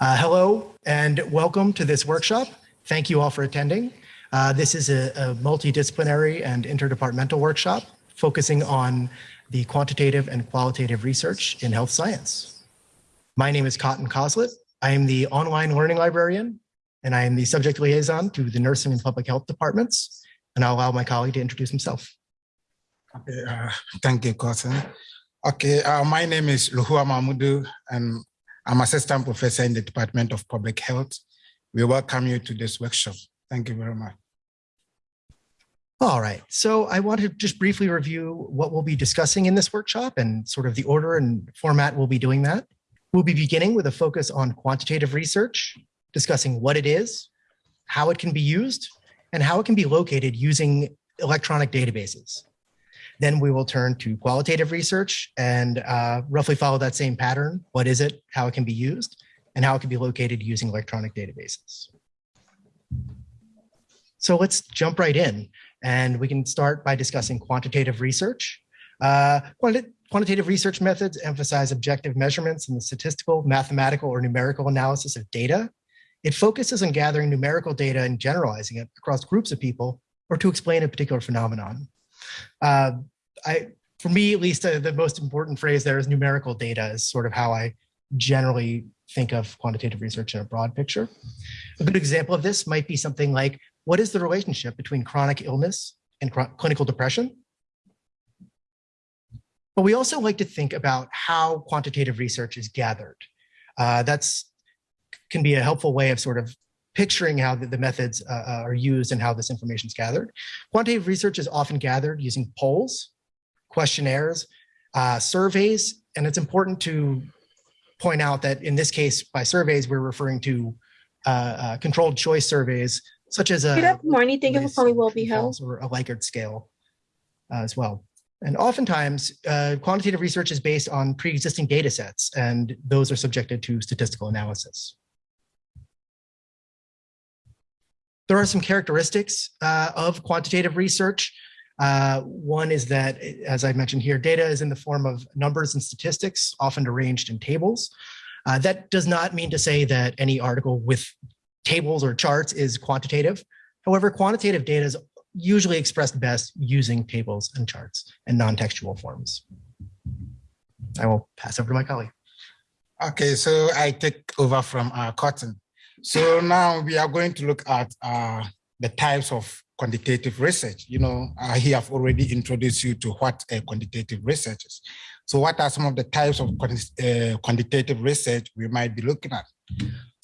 Uh, hello and welcome to this workshop. Thank you all for attending. Uh, this is a, a, multidisciplinary and interdepartmental workshop focusing on the quantitative and qualitative research in health science. My name is Cotton Coslett. I am the online learning librarian and I am the subject liaison to the nursing and public health departments. And I'll allow my colleague to introduce himself. Okay, uh, thank you, Cotton. Okay, uh, my name is Luhua Mahmudu and I'm assistant professor in the Department of Public Health. We welcome you to this workshop. Thank you very much. All right, so I want to just briefly review what we'll be discussing in this workshop and sort of the order and format we'll be doing that. We'll be beginning with a focus on quantitative research, discussing what it is, how it can be used, and how it can be located using electronic databases. Then we will turn to qualitative research and uh, roughly follow that same pattern. What is it, how it can be used, and how it can be located using electronic databases. So let's jump right in and we can start by discussing quantitative research. Uh, quanti quantitative research methods emphasize objective measurements in the statistical, mathematical, or numerical analysis of data. It focuses on gathering numerical data and generalizing it across groups of people or to explain a particular phenomenon. Uh, I, for me, at least, uh, the most important phrase there is numerical data is sort of how I generally think of quantitative research in a broad picture. A good example of this might be something like, what is the relationship between chronic illness and clinical depression? But we also like to think about how quantitative research is gathered. Uh, that's can be a helpful way of sort of picturing how the, the methods uh, uh, are used and how this information is gathered. Quantitative research is often gathered using polls, questionnaires, uh, surveys, and it's important to point out that in this case, by surveys, we're referring to uh, uh controlled choice surveys, such as a- Good morning, thank you for calling Wellbe Health. Or a Likert scale uh, as well. And oftentimes, quantitative research is based on pre-existing data sets, and those are subjected to statistical analysis. There are some characteristics uh, of quantitative research. Uh, one is that, as I mentioned here, data is in the form of numbers and statistics, often arranged in tables. Uh, that does not mean to say that any article with tables or charts is quantitative. However, quantitative data is usually expressed best using tables and charts and non-textual forms. I will pass over to my colleague. Okay, so I take over from uh, Cotton. So now we are going to look at uh, the types of quantitative research. You know, I have already introduced you to what a quantitative research is. So what are some of the types of uh, quantitative research we might be looking at?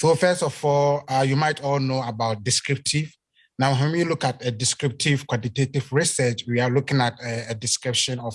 So first of all, uh, you might all know about descriptive. Now, when we look at a descriptive quantitative research, we are looking at a, a description of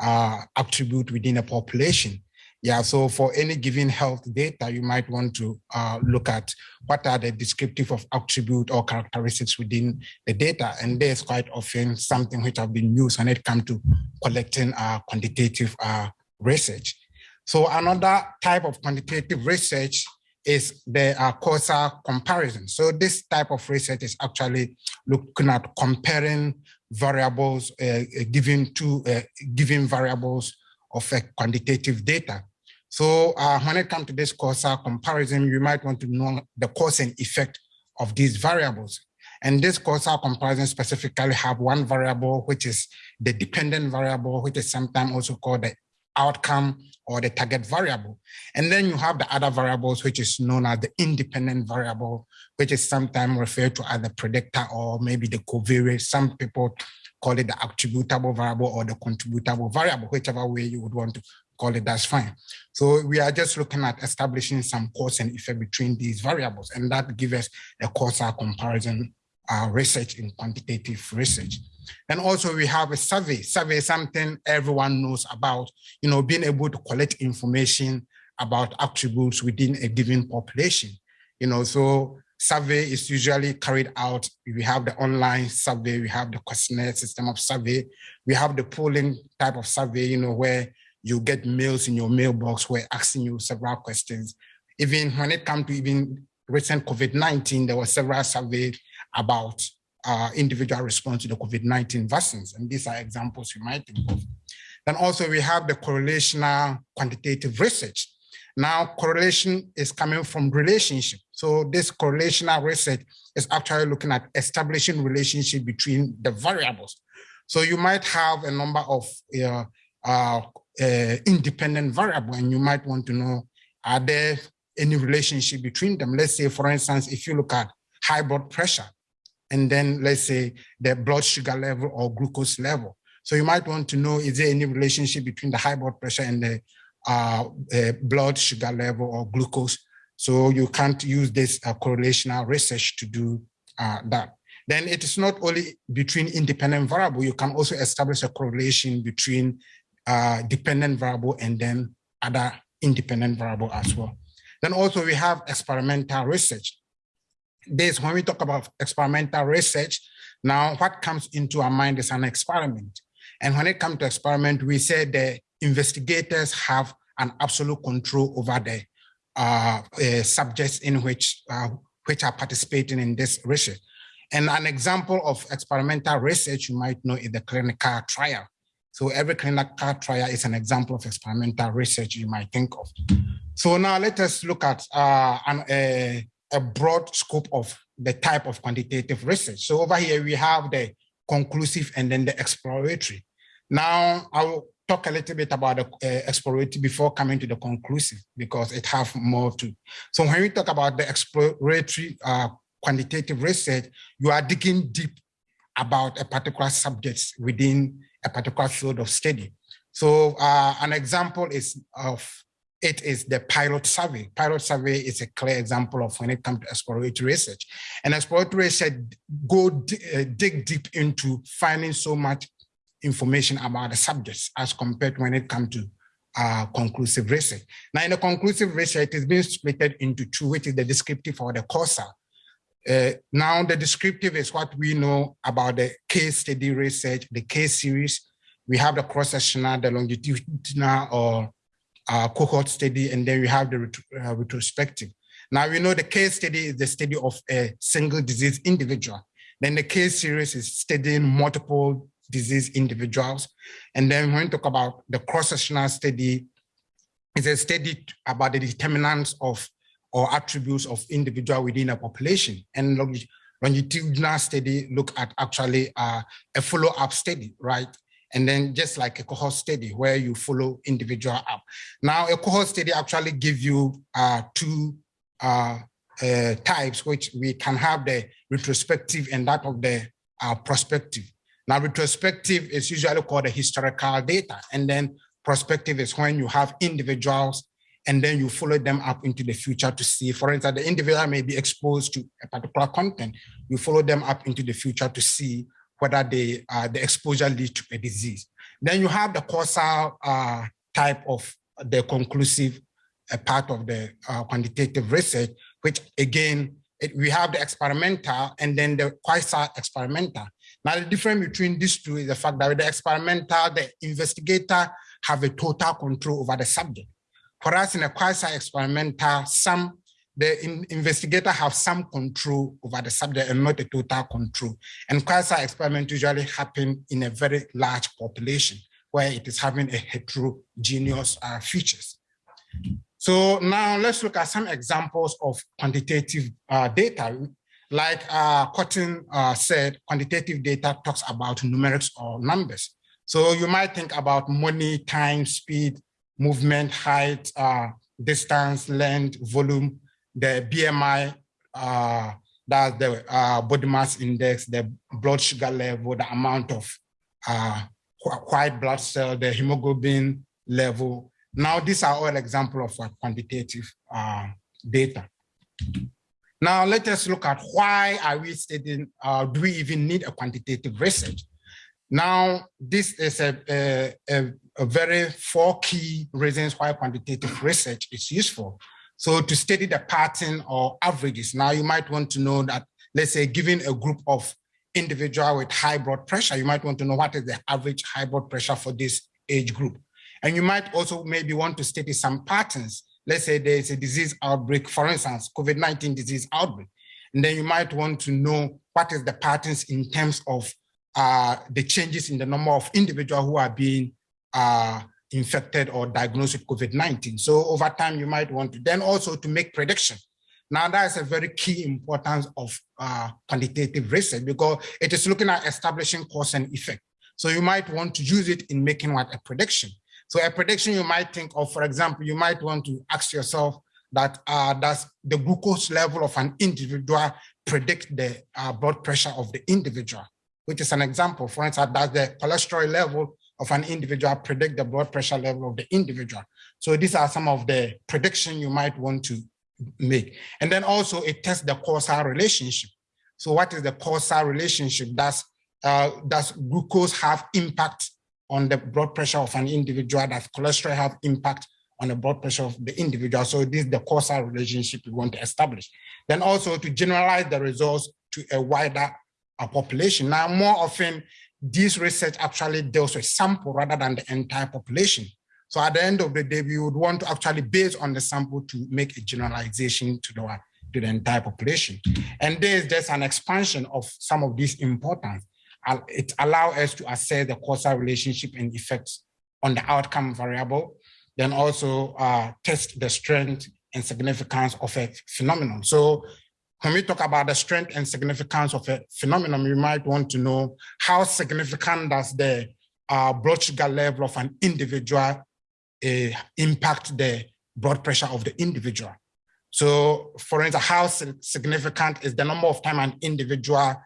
uh, attribute within a population. Yeah, so for any given health data, you might want to uh, look at what are the descriptive of attribute or characteristics within the data. And there's quite often something which have been used when it comes to collecting uh, quantitative uh, research. So another type of quantitative research is the uh, causal comparison. So this type of research is actually looking at comparing variables, uh, given two uh, given variables of quantitative data. So uh, when it comes to this causal comparison, you might want to know the cause and effect of these variables. And this causal comparison specifically have one variable, which is the dependent variable, which is sometimes also called the outcome or the target variable. And then you have the other variables, which is known as the independent variable, which is sometimes referred to as the predictor or maybe the covariate. Some people call it the attributable variable or the contributable variable, whichever way you would want to call it, that's fine. So we are just looking at establishing some cause and effect between these variables, and that gives us a causal comparison uh, research in quantitative research. And also we have a survey. Survey is something everyone knows about, you know, being able to collect information about attributes within a given population. You know, so survey is usually carried out. We have the online survey, we have the questionnaire system of survey, we have the polling type of survey, you know, where you get mails in your mailbox where asking you several questions. Even when it comes to even recent COVID-19, there were several surveys about uh, individual response to the COVID-19 vaccines. And these are examples you might think of. Then also we have the correlational quantitative research. Now, correlation is coming from relationship. So this correlational research is actually looking at establishing relationship between the variables. So you might have a number of uh, uh, uh, independent variable and you might want to know, are there any relationship between them? Let's say, for instance, if you look at high blood pressure, and then let's say the blood sugar level or glucose level. So you might want to know, is there any relationship between the high blood pressure and the uh, uh, blood sugar level or glucose? So you can't use this uh, correlational research to do uh, that. Then it is not only between independent variable, you can also establish a correlation between uh, dependent variable and then other independent variable as well. Then also we have experimental research. This, when we talk about experimental research, now what comes into our mind is an experiment. And when it comes to experiment, we say the investigators have an absolute control over the uh, uh, subjects in which, uh, which are participating in this research. And an example of experimental research you might know is the clinical trial. So every clinical trial is an example of experimental research you might think of. So now let us look at uh, an, a, a broad scope of the type of quantitative research. So over here we have the conclusive and then the exploratory. Now I will talk a little bit about the uh, exploratory before coming to the conclusive because it have more to. So when we talk about the exploratory uh, quantitative research, you are digging deep about a particular subject within a particular field of study. So uh, an example is of it is the pilot survey. Pilot survey is a clear example of when it comes to exploratory research. And exploratory research go uh, dig deep into finding so much information about the subjects as compared when it comes to uh, conclusive research. Now, in the conclusive research, it is being split into two, which is the descriptive or the causal. Uh, now, the descriptive is what we know about the case study research, the case series. We have the cross-sectional, the longitudinal or uh, cohort study, and then we have the ret uh, retrospective. Now, we know the case study is the study of a single disease individual. Then the case series is studying multiple disease individuals. And then when we talk about the cross-sectional study, it's a study about the determinants of or attributes of individual within a population. And longitudinal study look at actually uh, a follow-up study, right? And then just like a cohort study where you follow individual up. Now a cohort study actually give you uh, two uh, uh, types, which we can have the retrospective and that of the uh, prospective. Now retrospective is usually called the historical data. And then prospective is when you have individuals and then you follow them up into the future to see, for instance, the individual may be exposed to a particular content. You follow them up into the future to see whether they, uh, the exposure leads to a disease. Then you have the causal uh, type of the conclusive uh, part of the uh, quantitative research, which again, it, we have the experimental and then the quasi-experimental. Now the difference between these two is the fact that with the experimental, the investigator have a total control over the subject. For us in a quasi-experimental, some the in, investigator have some control over the subject and not a total control. And quasi-experiment usually happen in a very large population where it is having a heterogeneous uh, features. So now let's look at some examples of quantitative uh, data. Like uh, Cotton uh, said, quantitative data talks about numerics or numbers. So you might think about money, time, speed, movement, height, uh, distance, length, volume, the BMI, uh, that's the uh, body mass index, the blood sugar level, the amount of uh, white blood cell, the hemoglobin level. Now, these are all examples of quantitative uh, data. Now, let us look at why are we studying, uh, do we even need a quantitative research? Now, this is a, a, a, a, very four key reasons why quantitative research is useful. So to study the pattern or averages, now you might want to know that, let's say, given a group of individual with high blood pressure, you might want to know what is the average high blood pressure for this age group. And you might also maybe want to study some patterns. Let's say there's a disease outbreak, for instance, COVID-19 disease outbreak. And then you might want to know what is the patterns in terms of uh, the changes in the number of individuals who are being uh, infected or diagnosed with COVID-19. So over time, you might want to then also to make prediction. Now that is a very key importance of uh, quantitative research because it is looking at establishing cause and effect. So you might want to use it in making what a prediction. So a prediction you might think of, for example, you might want to ask yourself that uh, does the glucose level of an individual predict the uh, blood pressure of the individual, which is an example. For instance, does the cholesterol level of an individual predict the blood pressure level of the individual? So these are some of the prediction you might want to make. And then also it tests the causal relationship. So what is the causal relationship? Does, uh, does glucose have impact on the blood pressure of an individual? Does cholesterol have impact on the blood pressure of the individual? So this is the causal relationship we want to establish. Then also to generalize the results to a wider uh, population. Now, more often, this research actually deals with sample rather than the entire population. So at the end of the day, we would want to actually base on the sample to make a generalization to the, to the entire population. And there's just an expansion of some of these importance. It allows us to assess the causal relationship and effects on the outcome variable, then also uh, test the strength and significance of a phenomenon. So when we talk about the strength and significance of a phenomenon, we might want to know how significant does the uh, blood sugar level of an individual uh, impact the blood pressure of the individual. So for instance, how significant is the number of time an individual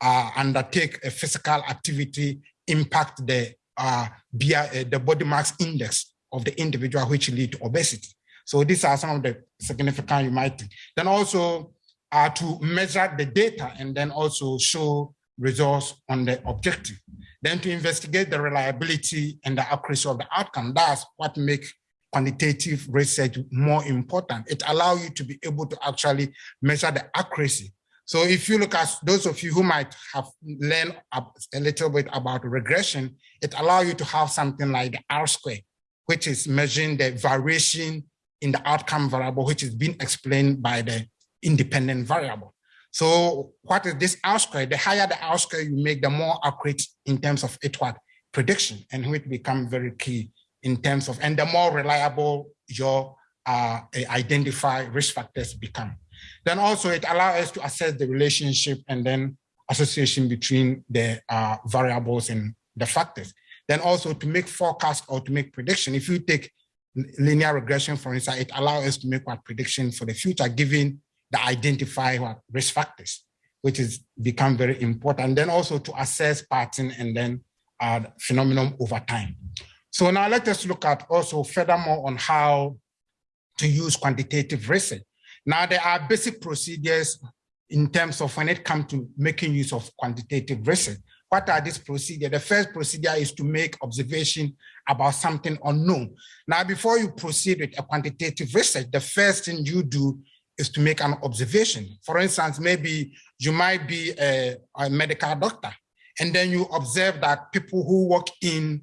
uh, undertake a physical activity impact the uh, uh the body mass index of the individual, which lead to obesity. So these are some of the significant you might think. Then also uh, to measure the data and then also show results on the objective. Then to investigate the reliability and the accuracy of the outcome. That's what makes quantitative research more important. It allows you to be able to actually measure the accuracy. So if you look at those of you who might have learned a little bit about regression, it allows you to have something like the R square, which is measuring the variation in the outcome variable, which is being explained by the independent variable. So what is this R square? The higher the R square you make, the more accurate in terms of it what prediction, and which become very key in terms of, and the more reliable your uh, identify risk factors become. Then also it allows us to assess the relationship and then association between the uh, variables and the factors. Then also to make forecast or to make prediction. If you take linear regression, for instance, it allows us to make what prediction for the future, given the identify what risk factors, which is become very important. Then also to assess pattern and then uh, phenomenon over time. So now let us look at also furthermore on how to use quantitative research. Now there are basic procedures in terms of when it comes to making use of quantitative research. What are these procedures? The first procedure is to make observation about something unknown. Now, before you proceed with a quantitative research, the first thing you do is to make an observation. For instance, maybe you might be a, a medical doctor, and then you observe that people who walk in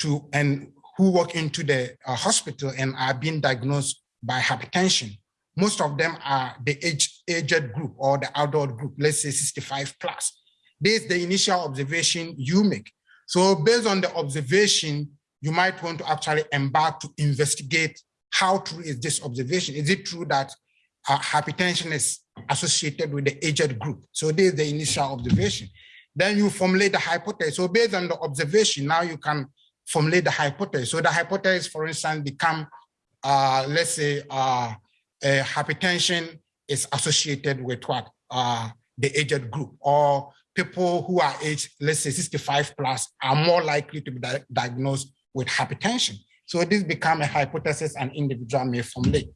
to and who walk into the uh, hospital and are being diagnosed by hypertension, most of them are the age, aged group or the adult group, let's say 65 plus. This is the initial observation you make. So based on the observation, you might want to actually embark to investigate how true is this observation? Is it true that uh, hypertension is associated with the aged group. So this is the initial observation. Then you formulate the hypothesis. So based on the observation, now you can formulate the hypothesis. So the hypothesis, for instance, become, uh, let's say, uh, hypertension is associated with what? Uh, the aged group or people who are aged, let's say 65 plus are more likely to be di diagnosed with hypertension. So this become a hypothesis an individual may formulate.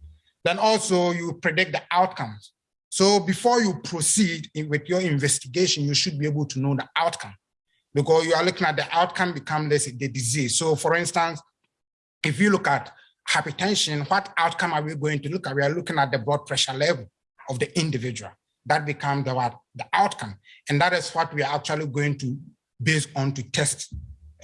Then also you predict the outcomes. So before you proceed in, with your investigation, you should be able to know the outcome because you are looking at the outcome become less the disease. So for instance, if you look at hypertension, what outcome are we going to look at? We are looking at the blood pressure level of the individual. That becomes the, what, the outcome. And that is what we are actually going to base on to test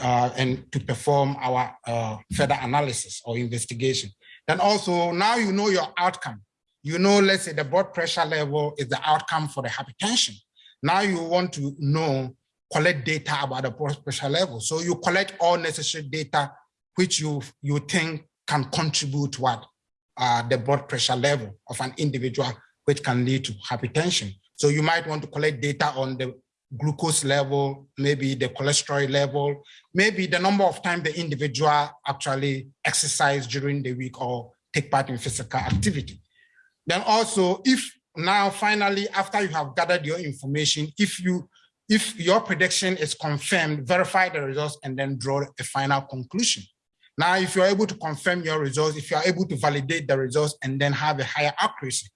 uh, and to perform our uh, further analysis or investigation. Then also now you know your outcome. You know, let's say the blood pressure level is the outcome for the hypertension. Now you want to know, collect data about the blood pressure level. So you collect all necessary data which you, you think can contribute to what? Uh, the blood pressure level of an individual, which can lead to hypertension. So you might want to collect data on the glucose level, maybe the cholesterol level, maybe the number of times the individual actually exercise during the week or take part in physical activity. Then also, if now finally, after you have gathered your information, if you if your prediction is confirmed, verify the results and then draw a final conclusion. Now, if you're able to confirm your results, if you're able to validate the results and then have a higher accuracy,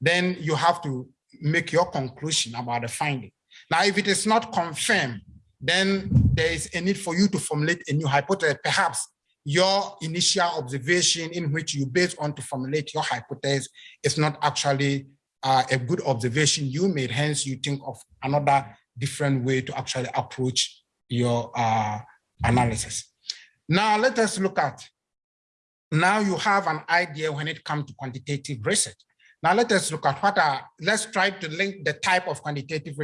then you have to make your conclusion about the finding. Now, if it is not confirmed, then there is a need for you to formulate a new hypothesis. Perhaps your initial observation in which you based on to formulate your hypothesis is not actually uh, a good observation you made. Hence, you think of another different way to actually approach your uh, analysis. Now, let us look at, now you have an idea when it comes to quantitative research. Now let us look at what are, let's try to link the type of quantitative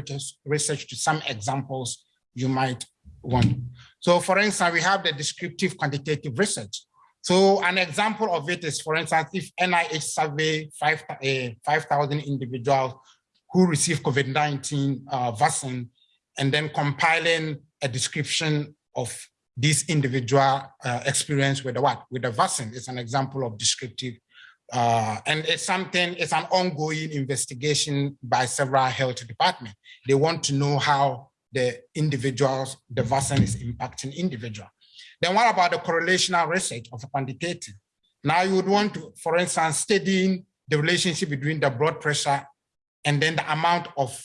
research to some examples you might want. So for instance, we have the descriptive quantitative research. So an example of it is, for instance, if NIH survey 5,000 5, uh, individuals who receive COVID-19 uh, vaccine and then compiling a description of this individual uh, experience with the what? With the vaccine is an example of descriptive uh, and it's something, it's an ongoing investigation by several health departments. They want to know how the individuals, the vaccine is impacting individual. Then what about the correlational research of quantitative? Now you would want to, for instance, studying the relationship between the blood pressure and then the amount of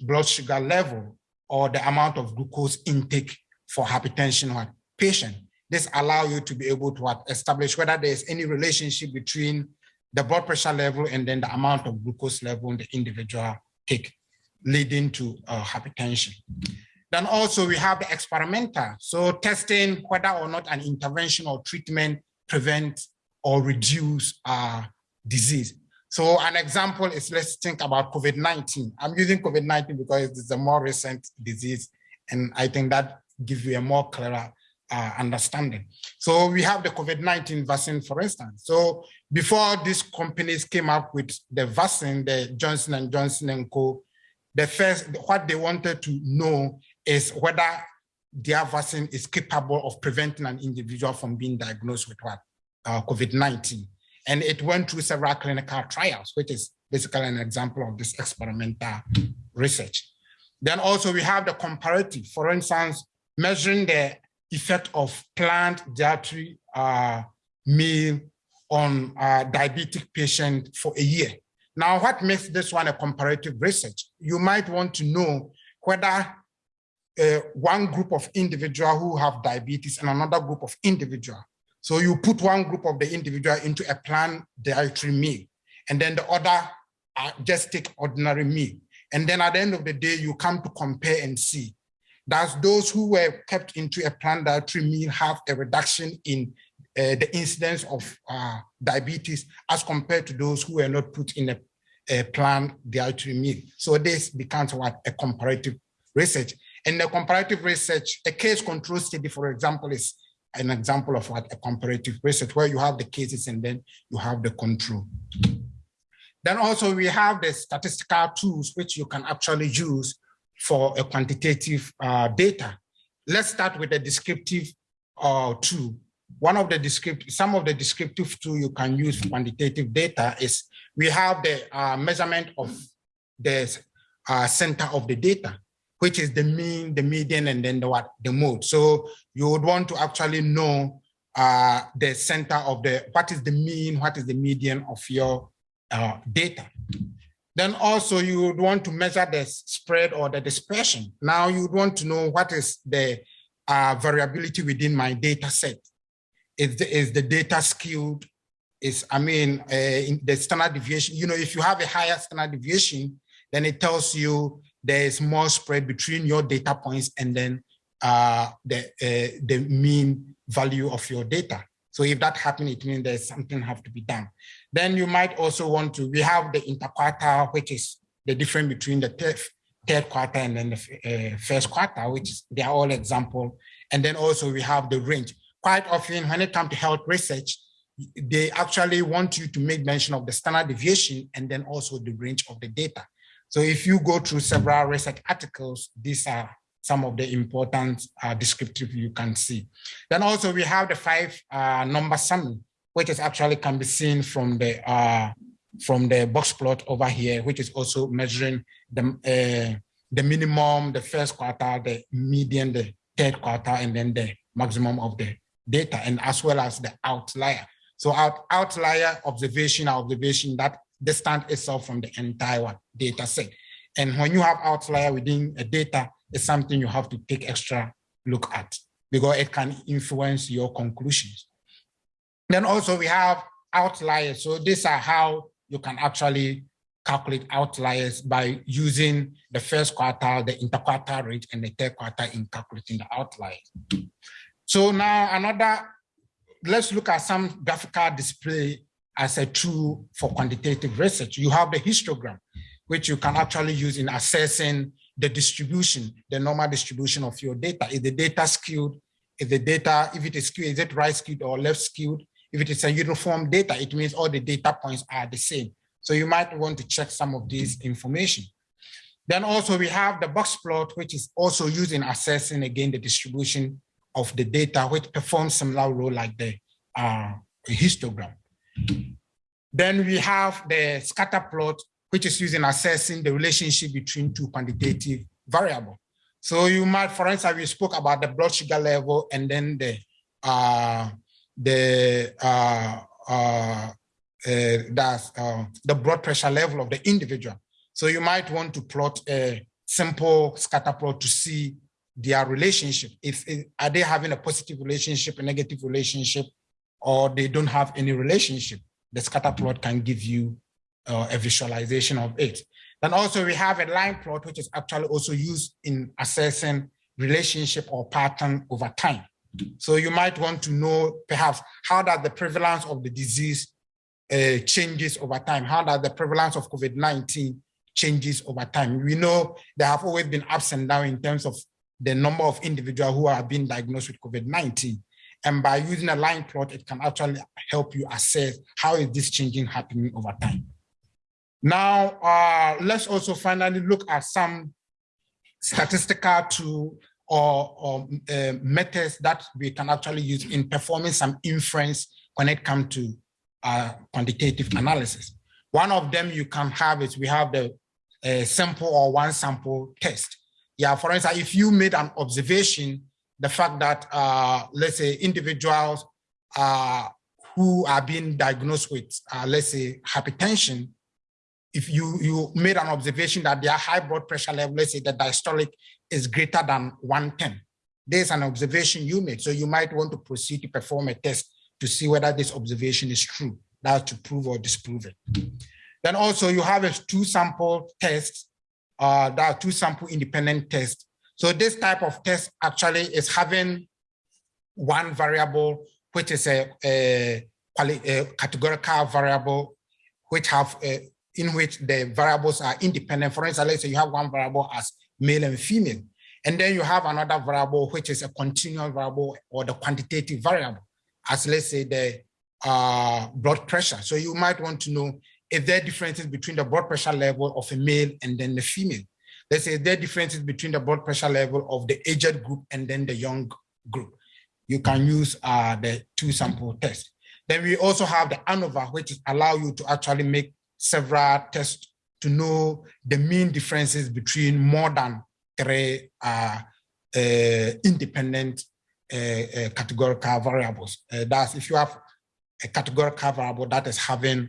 blood sugar level or the amount of glucose intake for hypertension what, patient. This allow you to be able to establish whether there's any relationship between the blood pressure level and then the amount of glucose level in the individual take, leading to uh, hypertension. Then also we have the experimental. So testing whether or not an intervention or treatment prevent or reduce uh, disease. So an example is let's think about COVID-19. I'm using COVID-19 because it's a more recent disease. And I think that gives you a more clearer uh, understanding. So we have the COVID-19 vaccine, for instance. So before these companies came up with the vaccine, the Johnson and Johnson and Co, the first, what they wanted to know is whether their vaccine is capable of preventing an individual from being diagnosed with what? Uh, COVID-19. And it went through several clinical trials, which is basically an example of this experimental research. Then also we have the comparative, for instance, measuring the effect of plant dietary uh, meal on a diabetic patient for a year. Now, what makes this one a comparative research? You might want to know whether uh, one group of individual who have diabetes and another group of individual. So you put one group of the individual into a planned dietary meal, and then the other uh, just take ordinary meal. And then at the end of the day, you come to compare and see Does those who were kept into a planned dietary meal have a reduction in uh, the incidence of uh, diabetes as compared to those who were not put in a, a planned dietary meal. So this becomes what a comparative research. And the comparative research, a case control study, for example, is an example of what a comparative research where you have the cases and then you have the control. Then also we have the statistical tools which you can actually use for a quantitative uh, data. Let's start with the descriptive uh, tool. One of the descriptive, some of the descriptive tool you can use for quantitative data is we have the uh, measurement of the uh, center of the data, which is the mean, the median, and then the what the mode. So you would want to actually know uh, the center of the what is the mean, what is the median of your uh, data. Then also you would want to measure the spread or the dispersion. Now you would want to know what is the uh, variability within my data set. Is the, is the data skewed? Is, I mean, uh, the standard deviation, you know, if you have a higher standard deviation, then it tells you there is more spread between your data points and then uh, the, uh, the mean value of your data. So if that happens, it means there's something have to be done. Then you might also want to, we have the interquartile, which is the difference between the third, third quarter and then the uh, first quarter, which is, they are all example. And then also we have the range. quite often when it comes to health research, they actually want you to make mention of the standard deviation and then also the range of the data. So if you go through several research articles, these are some of the important uh, descriptive you can see. Then also we have the five uh, number summary, which is actually can be seen from the uh, from the box plot over here, which is also measuring the uh, the minimum, the first quarter, the median, the third quarter, and then the maximum of the data, and as well as the outlier. So out, outlier observation, observation that distance itself from the entire data set. And when you have outlier within a data, it's something you have to take extra look at because it can influence your conclusions. Then also we have outliers. So these are how you can actually calculate outliers by using the first quarter, the interquartile rate, and the third quarter in calculating the outliers. So now another, let's look at some graphical display as a tool for quantitative research. You have the histogram, which you can actually use in assessing the distribution, the normal distribution of your data. Is the data skewed? Is the data, if it is skewed, is it right skewed or left skewed? If it is a uniform data, it means all the data points are the same. So you might want to check some of this information. Then also we have the box plot, which is also used in assessing again the distribution of the data, which performs similar role like the uh, histogram. Then we have the scatter plot, which is used in assessing the relationship between two quantitative variables. So you might, for instance, we spoke about the blood sugar level and then the uh, the uh, uh, uh, uh, the blood pressure level of the individual. So you might want to plot a simple scatter plot to see their relationship. If are they having a positive relationship, a negative relationship, or they don't have any relationship, the scatter plot can give you uh, a visualization of it. Then also we have a line plot, which is actually also used in assessing relationship or pattern over time. So you might want to know perhaps how does the prevalence of the disease uh, changes over time? How does the prevalence of COVID-19 changes over time? We know there have always been ups and downs in terms of the number of individuals who have been diagnosed with COVID-19. And by using a line plot, it can actually help you assess how is this changing happening over time. Now, uh, let's also finally look at some statistical tool or, or uh, methods that we can actually use in performing some inference when it comes to uh, quantitative analysis. One of them you can have is we have the uh, sample or one sample test. Yeah, for instance, if you made an observation, the fact that, uh, let's say, individuals uh, who are being diagnosed with, uh, let's say, hypertension, if you, you made an observation that their high blood pressure level, let's say the diastolic is greater than 110, there's an observation you made. So you might want to proceed to perform a test to see whether this observation is true, that to prove or disprove it. Then also you have a two sample test, uh, that two sample independent test. So this type of test actually is having one variable, which is a, a, a categorical variable, which have a, uh, in which the variables are independent. For instance, let's say you have one variable as male and female, and then you have another variable, which is a continual variable or the quantitative variable as let's say the uh, blood pressure. So you might want to know if there are differences between the blood pressure level of a male and then the female. Let's say there are differences between the blood pressure level of the aged group and then the young group. You can use uh, the two sample test. Then we also have the ANOVA, which allow you to actually make several tests to know the mean differences between more than three uh, uh, independent uh, categorical variables. Uh, that's if you have a categorical variable that is having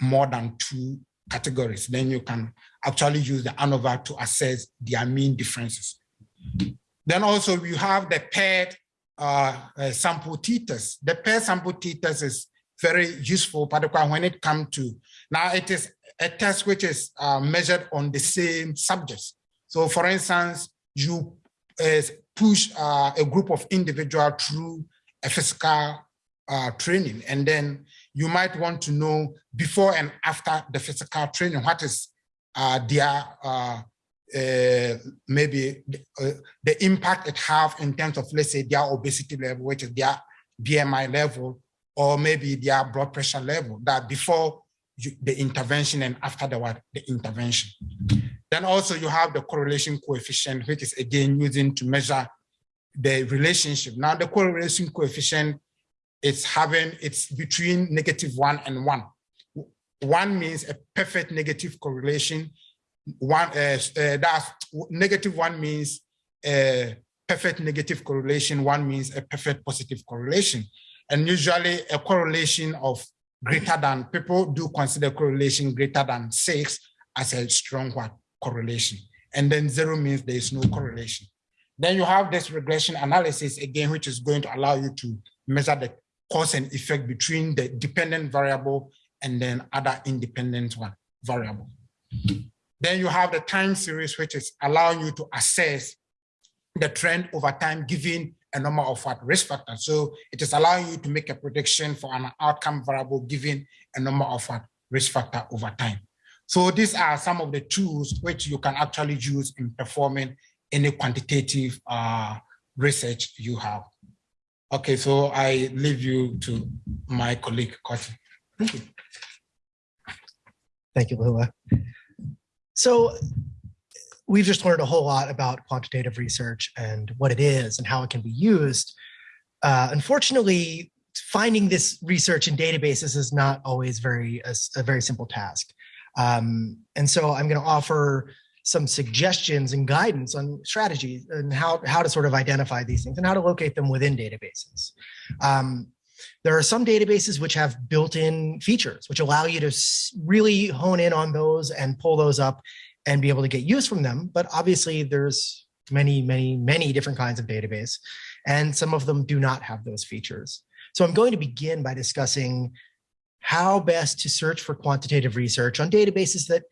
more than two categories, then you can actually use the ANOVA to assess their mean differences. Then also you have the paired uh, uh, sample t-test. The paired sample t-test is very useful, particularly when it comes to, now it is a test which is uh, measured on the same subjects. So for instance, you uh, push uh, a group of individuals through a physical uh, training. And then you might want to know before and after the physical training, what is uh, their, uh, maybe the, the, impact it have in terms of, let's say, their obesity level, which is their BMI level or maybe their blood pressure level that before the intervention and after the the intervention. Then also you have the correlation coefficient, which is again using to measure the relationship. Now the correlation coefficient is having it's between negative one and one. One means a perfect negative correlation. One uh, uh, that's negative one means a perfect negative correlation. One means a perfect positive correlation. And usually a correlation of greater than people do consider correlation greater than six as a strong one correlation. And then zero means there is no correlation. Then you have this regression analysis again, which is going to allow you to measure the cause and effect between the dependent variable and then other independent one variable. Then you have the time series, which is allowing you to assess the trend over time given a number of what risk factors. So it is allowing you to make a prediction for an outcome variable given a number of risk factor over time. So these are some of the tools which you can actually use in performing any quantitative uh, research you have. Okay, so I leave you to my colleague, Kosi. Thank you. Thank you, Lua. So we've just learned a whole lot about quantitative research and what it is and how it can be used. Uh, unfortunately, finding this research in databases is not always very a, a very simple task. Um, and so I'm going to offer some suggestions and guidance on strategies and how, how to sort of identify these things and how to locate them within databases. Um, there are some databases which have built-in features which allow you to really hone in on those and pull those up and be able to get use from them. But obviously there's many, many, many different kinds of database and some of them do not have those features. So I'm going to begin by discussing how best to search for quantitative research on databases that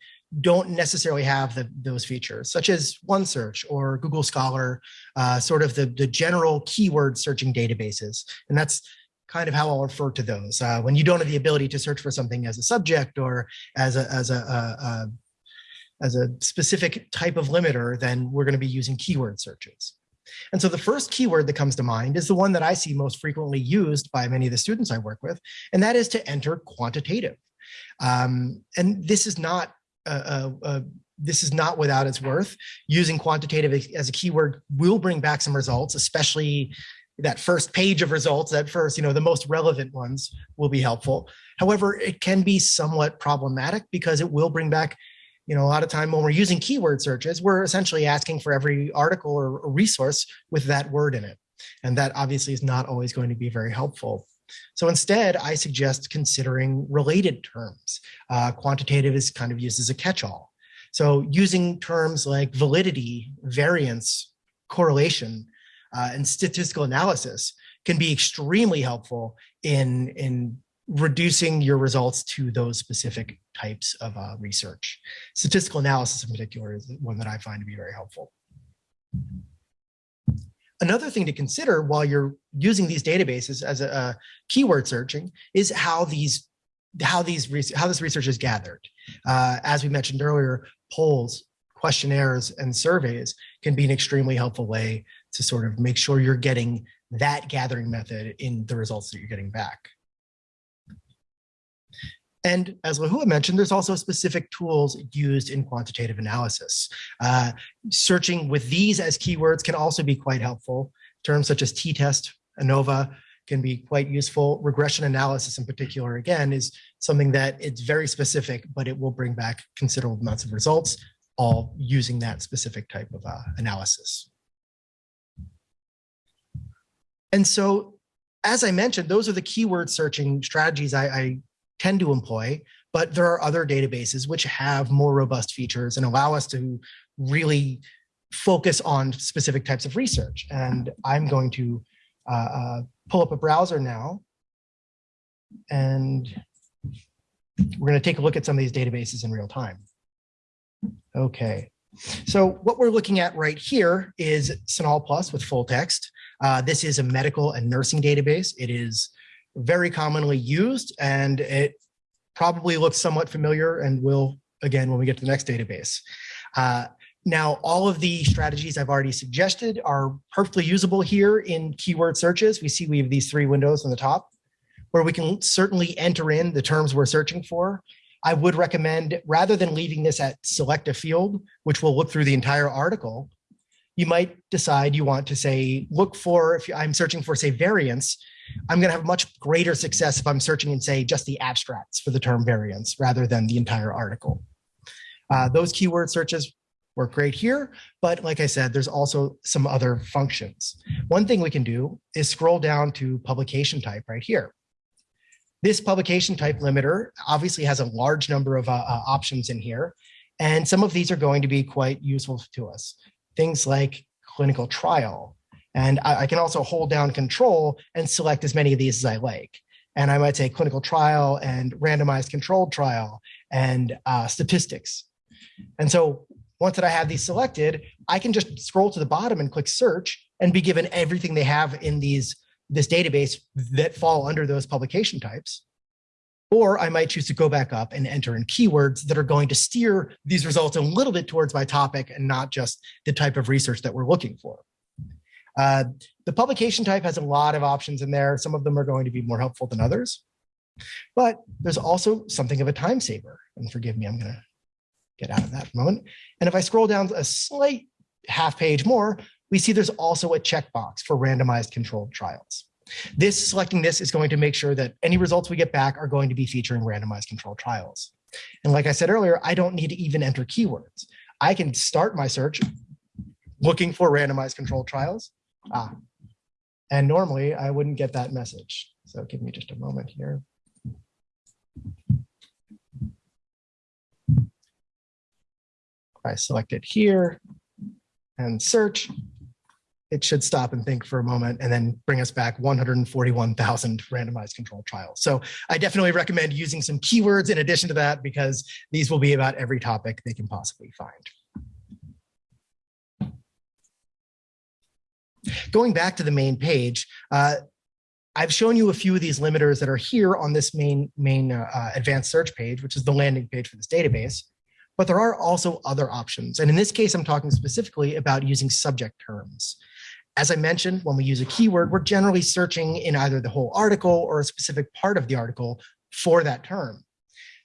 don't necessarily have the, those features, such as OneSearch or Google Scholar, uh, sort of the, the general keyword searching databases. And that's kind of how I'll refer to those. Uh, when you don't have the ability to search for something as a subject or as a, as a, a, a as a specific type of limiter, then we're going to be using keyword searches. And so the first keyword that comes to mind is the one that I see most frequently used by many of the students I work with, and that is to enter quantitative. Um, and this is not uh, uh, this is not without its worth. Using quantitative as a keyword will bring back some results, especially that first page of results, that first, you know, the most relevant ones will be helpful. However, it can be somewhat problematic because it will bring back you know, a lot of time when we're using keyword searches, we're essentially asking for every article or, resource with that word in it. And that obviously is not always going to be very helpful. So instead, I suggest considering related terms. Uh, quantitative is kind of used as a catch-all. So using terms like validity, variance, correlation, uh, and statistical analysis can be extremely helpful in, in reducing your results to those specific types of uh, research. Statistical analysis in particular is one that I find to be very helpful. Another thing to consider while you're using these databases as a, a keyword searching is how these how these how this research is gathered. Uh, as we mentioned earlier, polls, questionnaires, and surveys can be an extremely helpful way to sort of make sure you're getting that gathering method in the results that you're getting back. And as Lahua mentioned, there's also specific tools used in quantitative analysis. Uh, searching with these as keywords can also be quite helpful. Terms such as t-test, ANOVA can be quite useful. Regression analysis in particular, again, is something that it's very specific, but it will bring back considerable amounts of results, all using that specific type of uh, analysis. And so, as I mentioned, those are the keyword searching strategies I, I tend to employ, but there are other databases which have more robust features and allow us to really focus on specific types of research. And I'm going to uh, uh, pull up a browser now. And we're going to take a look at some of these databases in real time. Okay. So what we're looking at right here is CINAHL Plus with full text. Uh, this is a medical and nursing database. It is very commonly used and it probably looks somewhat familiar and will again when we get to the next database. Uh, now, all of the strategies I've already suggested are perfectly usable here in keyword searches. We see we have these three windows on the top where we can certainly enter in the terms we're searching for. I would recommend, rather than leaving this at select a field, which will look through the entire article, you might decide you want to say, look for, if I'm searching for say variance, I'm gonna have much greater success if I'm searching and say just the abstracts for the term variance rather than the entire article. Uh, those keyword searches work great here, but like I said, there's also some other functions. One thing we can do is scroll down to publication type right here. This publication type limiter obviously has a large number of uh, uh, options in here, and some of these are going to be quite useful to us. Things like clinical trial, and I, I can also hold down control and select as many of these as I like. And I might say clinical trial and randomized controlled trial and uh, statistics. And so once that I have these selected, I can just scroll to the bottom and click search and be given everything they have in these this database that fall under those publication types. Or I might choose to go back up and enter in keywords that are going to steer these results a little bit towards my topic and not just the type of research that we're looking for. Uh, the publication type has a lot of options in there. Some of them are going to be more helpful than others. But there's also something of a time saver. And forgive me, I'm going to get out of that for a moment. And if I scroll down a slight half page more, we see there's also a checkbox for randomized controlled trials. This selecting this is going to make sure that any results we get back are going to be featuring randomized controlled trials. And like I said earlier, I don't need to even enter keywords. I can start my search looking for randomized controlled trials. Ah, and normally I wouldn't get that message. So give me just a moment here. I select it here and search, it should stop and think for a moment and then bring us back 141,000 randomized controlled trials. So I definitely recommend using some keywords in addition to that because these will be about every topic they can possibly find. Going back to the main page, uh, I've shown you a few of these limiters that are here on this main, main uh, uh advanced search page, which is the landing page for this database. But there are also other options. And in this case, I'm talking specifically about using subject terms. As I mentioned, when we use a keyword, we're generally searching in either the whole article or a specific part of the article for that term.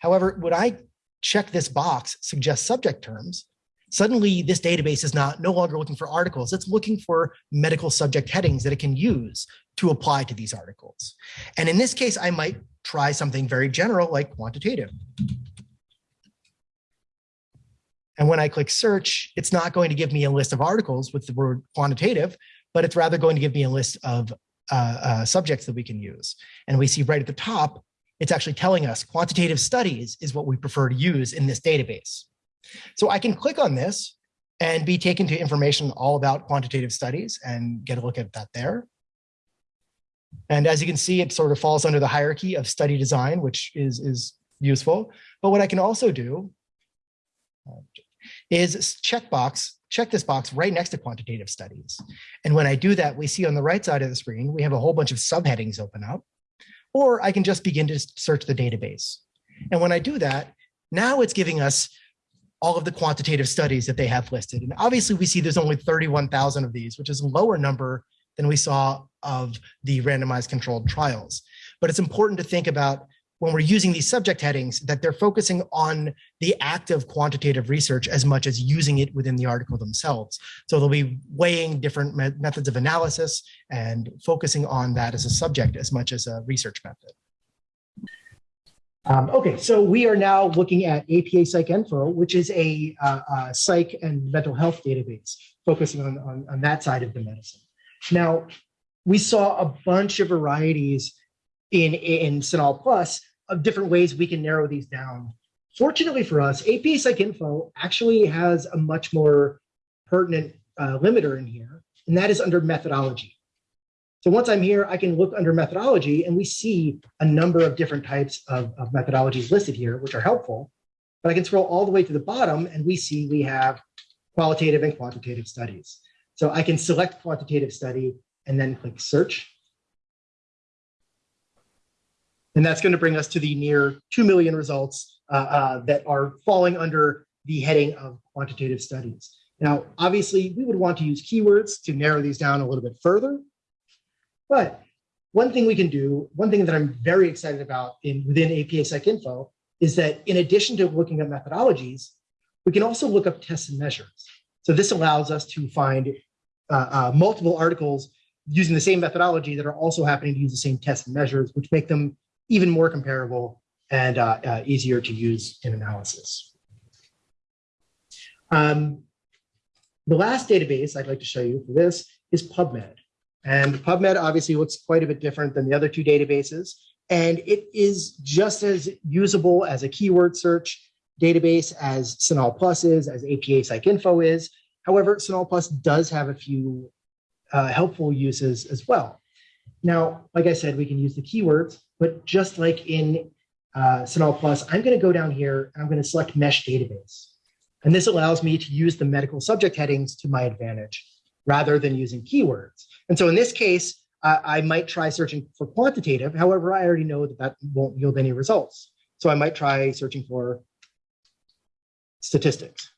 However, would I check this box, suggest subject terms, suddenly this database is not no longer looking for articles. It's looking for medical subject headings that it can use to apply to these articles. And in this case, I might try something very general like quantitative. And when I click search, it's not going to give me a list of articles with the word quantitative, but it's rather going to give me a list of uh, uh, subjects that we can use. And we see right at the top, it's actually telling us quantitative studies is what we prefer to use in this database. So I can click on this and be taken to information all about quantitative studies and get a look at that there. And as you can see, it sort of falls under the hierarchy of study design, which is, is useful. But what I can also do, uh, is checkbox, check this box right next to quantitative studies. And when I do that, we see on the right side of the screen, we have a whole bunch of subheadings open up, or I can just begin to search the database. And when I do that, now it's giving us all of the quantitative studies that they have listed. And obviously we see there's only 31,000 of these, which is a lower number than we saw of the randomized controlled trials. But it's important to think about when we're using these subject headings that they're focusing on the act of quantitative research as much as using it within the article themselves. So they'll be weighing different me methods of analysis and focusing on that as a subject as much as a research method. Um, okay, so we are now looking at APA PsycInfo, which is a, uh, uh, psych and mental health database focusing on, on, on that side of the medicine. Now, we saw a bunch of varieties in, in CINAHL Plus of different ways we can narrow these down. Fortunately for us, APA PsycInfo actually has a much more pertinent uh, limiter in here, and that is under methodology. So once I'm here, I can look under methodology and we see a number of different types of, of methodologies listed here, which are helpful. But I can scroll all the way to the bottom and we see we have qualitative and quantitative studies. So I can select quantitative study and then click search. And that's going to bring us to the near 2 million results uh, uh, that are falling under the heading of quantitative studies. Now, obviously, we would want to use keywords to narrow these down a little bit further. But one thing we can do, one thing that I'm very excited about in within APA PsycInfo is that in addition to looking at methodologies, we can also look up tests and measures. So this allows us to find uh, uh, multiple articles using the same methodology that are also happening to use the same tests and measures, which make them even more comparable and uh, uh, easier to use in analysis. Um, the last database I'd like to show you for this is PubMed. And PubMed obviously looks quite a bit different than the other two databases. And it is just as usable as a keyword search database as CINAHL Plus is, as APA PsycInfo is. However, CINAHL Plus does have a few uh, helpful uses as well. Now, like I said, we can use the keywords, but just like in uh, CINAHL Plus, I'm going to go down here and I'm going to select MeSH database. And this allows me to use the medical subject headings to my advantage rather than using keywords. And so in this case, I might try searching for quantitative. However, I already know that that won't yield any results. So I might try searching for statistics.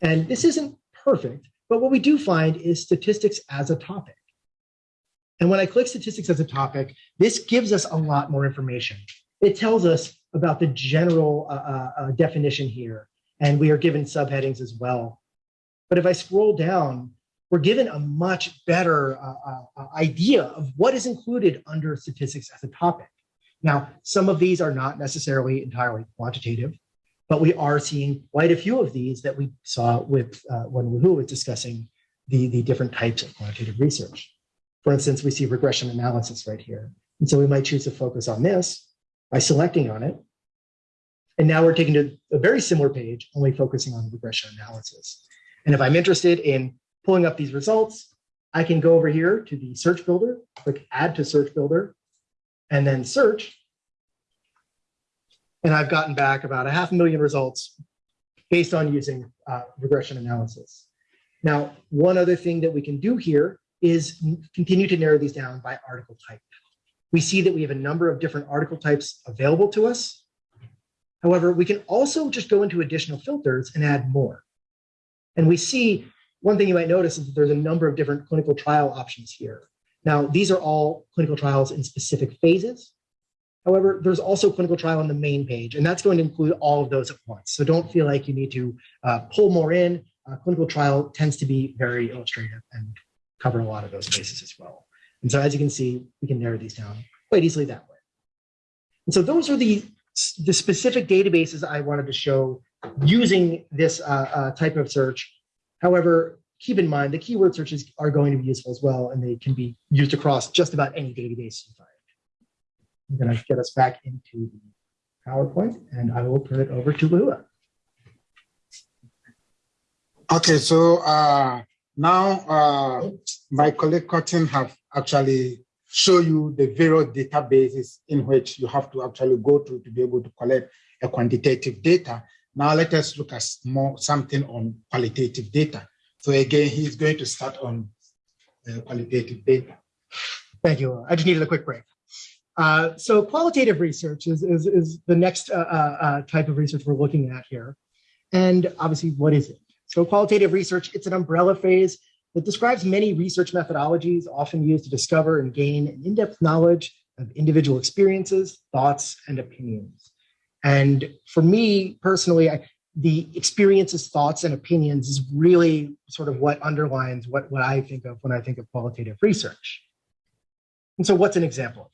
And this isn't perfect, but what we do find is statistics as a topic. And when I click statistics as a topic, this gives us a lot more information. It tells us about the general uh, uh, uh definition here, and we are given subheadings as well. But if I scroll down, we're given a much better uh, uh, uh, idea of what is included under statistics as a topic. Now, some of these are not necessarily entirely quantitative, but we are seeing quite a few of these that we saw with uh, when Wuhu was discussing the, the different types of quantitative research. For instance, we see regression analysis right here. And so we might choose to focus on this by selecting on it. And now we're taken to a very similar page, only focusing on regression analysis. And if I'm interested in pulling up these results, I can go over here to the search builder, click add to search builder, and then search. And I've gotten back about a half a million results based on using uh, regression analysis. Now, one other thing that we can do here is continue to narrow these down by article type. We see that we have a number of different article types available to us. However, we can also just go into additional filters and add more. And we see one thing you might notice is that there's a number of different clinical trial options here. Now, these are all clinical trials in specific phases. However, there's also clinical trial on the main page, and that's going to include all of those at once. So don't feel like you need to uh, pull more in. Uh, clinical trial tends to be very illustrative and cover a lot of those bases as well. And so as you can see, we can narrow these down quite easily that way. And so those are the, the specific databases I wanted to show using this uh, uh type of search However, keep in mind the keyword searches are going to be useful as well, and they can be used across just about any database you find. I'm going to get us back into the PowerPoint, and I will turn it over to Lua. Okay, so uh, now uh, my colleague Cotton have actually show you the various databases in which you have to actually go to to be able to collect a quantitative data. Now let us look at more something on qualitative data. So again, he's going to start on uh, qualitative data. Thank you. I just needed a quick break. Uh, so qualitative research is, is, is the next uh, uh, uh, type of research we're looking at here. And obviously, what is it? So qualitative research, it's an umbrella phrase that describes many research methodologies often used to discover and gain an in-depth knowledge of individual experiences, thoughts, and opinions. And for me personally, I, the experiences, thoughts, and opinions is really sort of what underlines what, what I think of when I think of qualitative research. And so what's an example?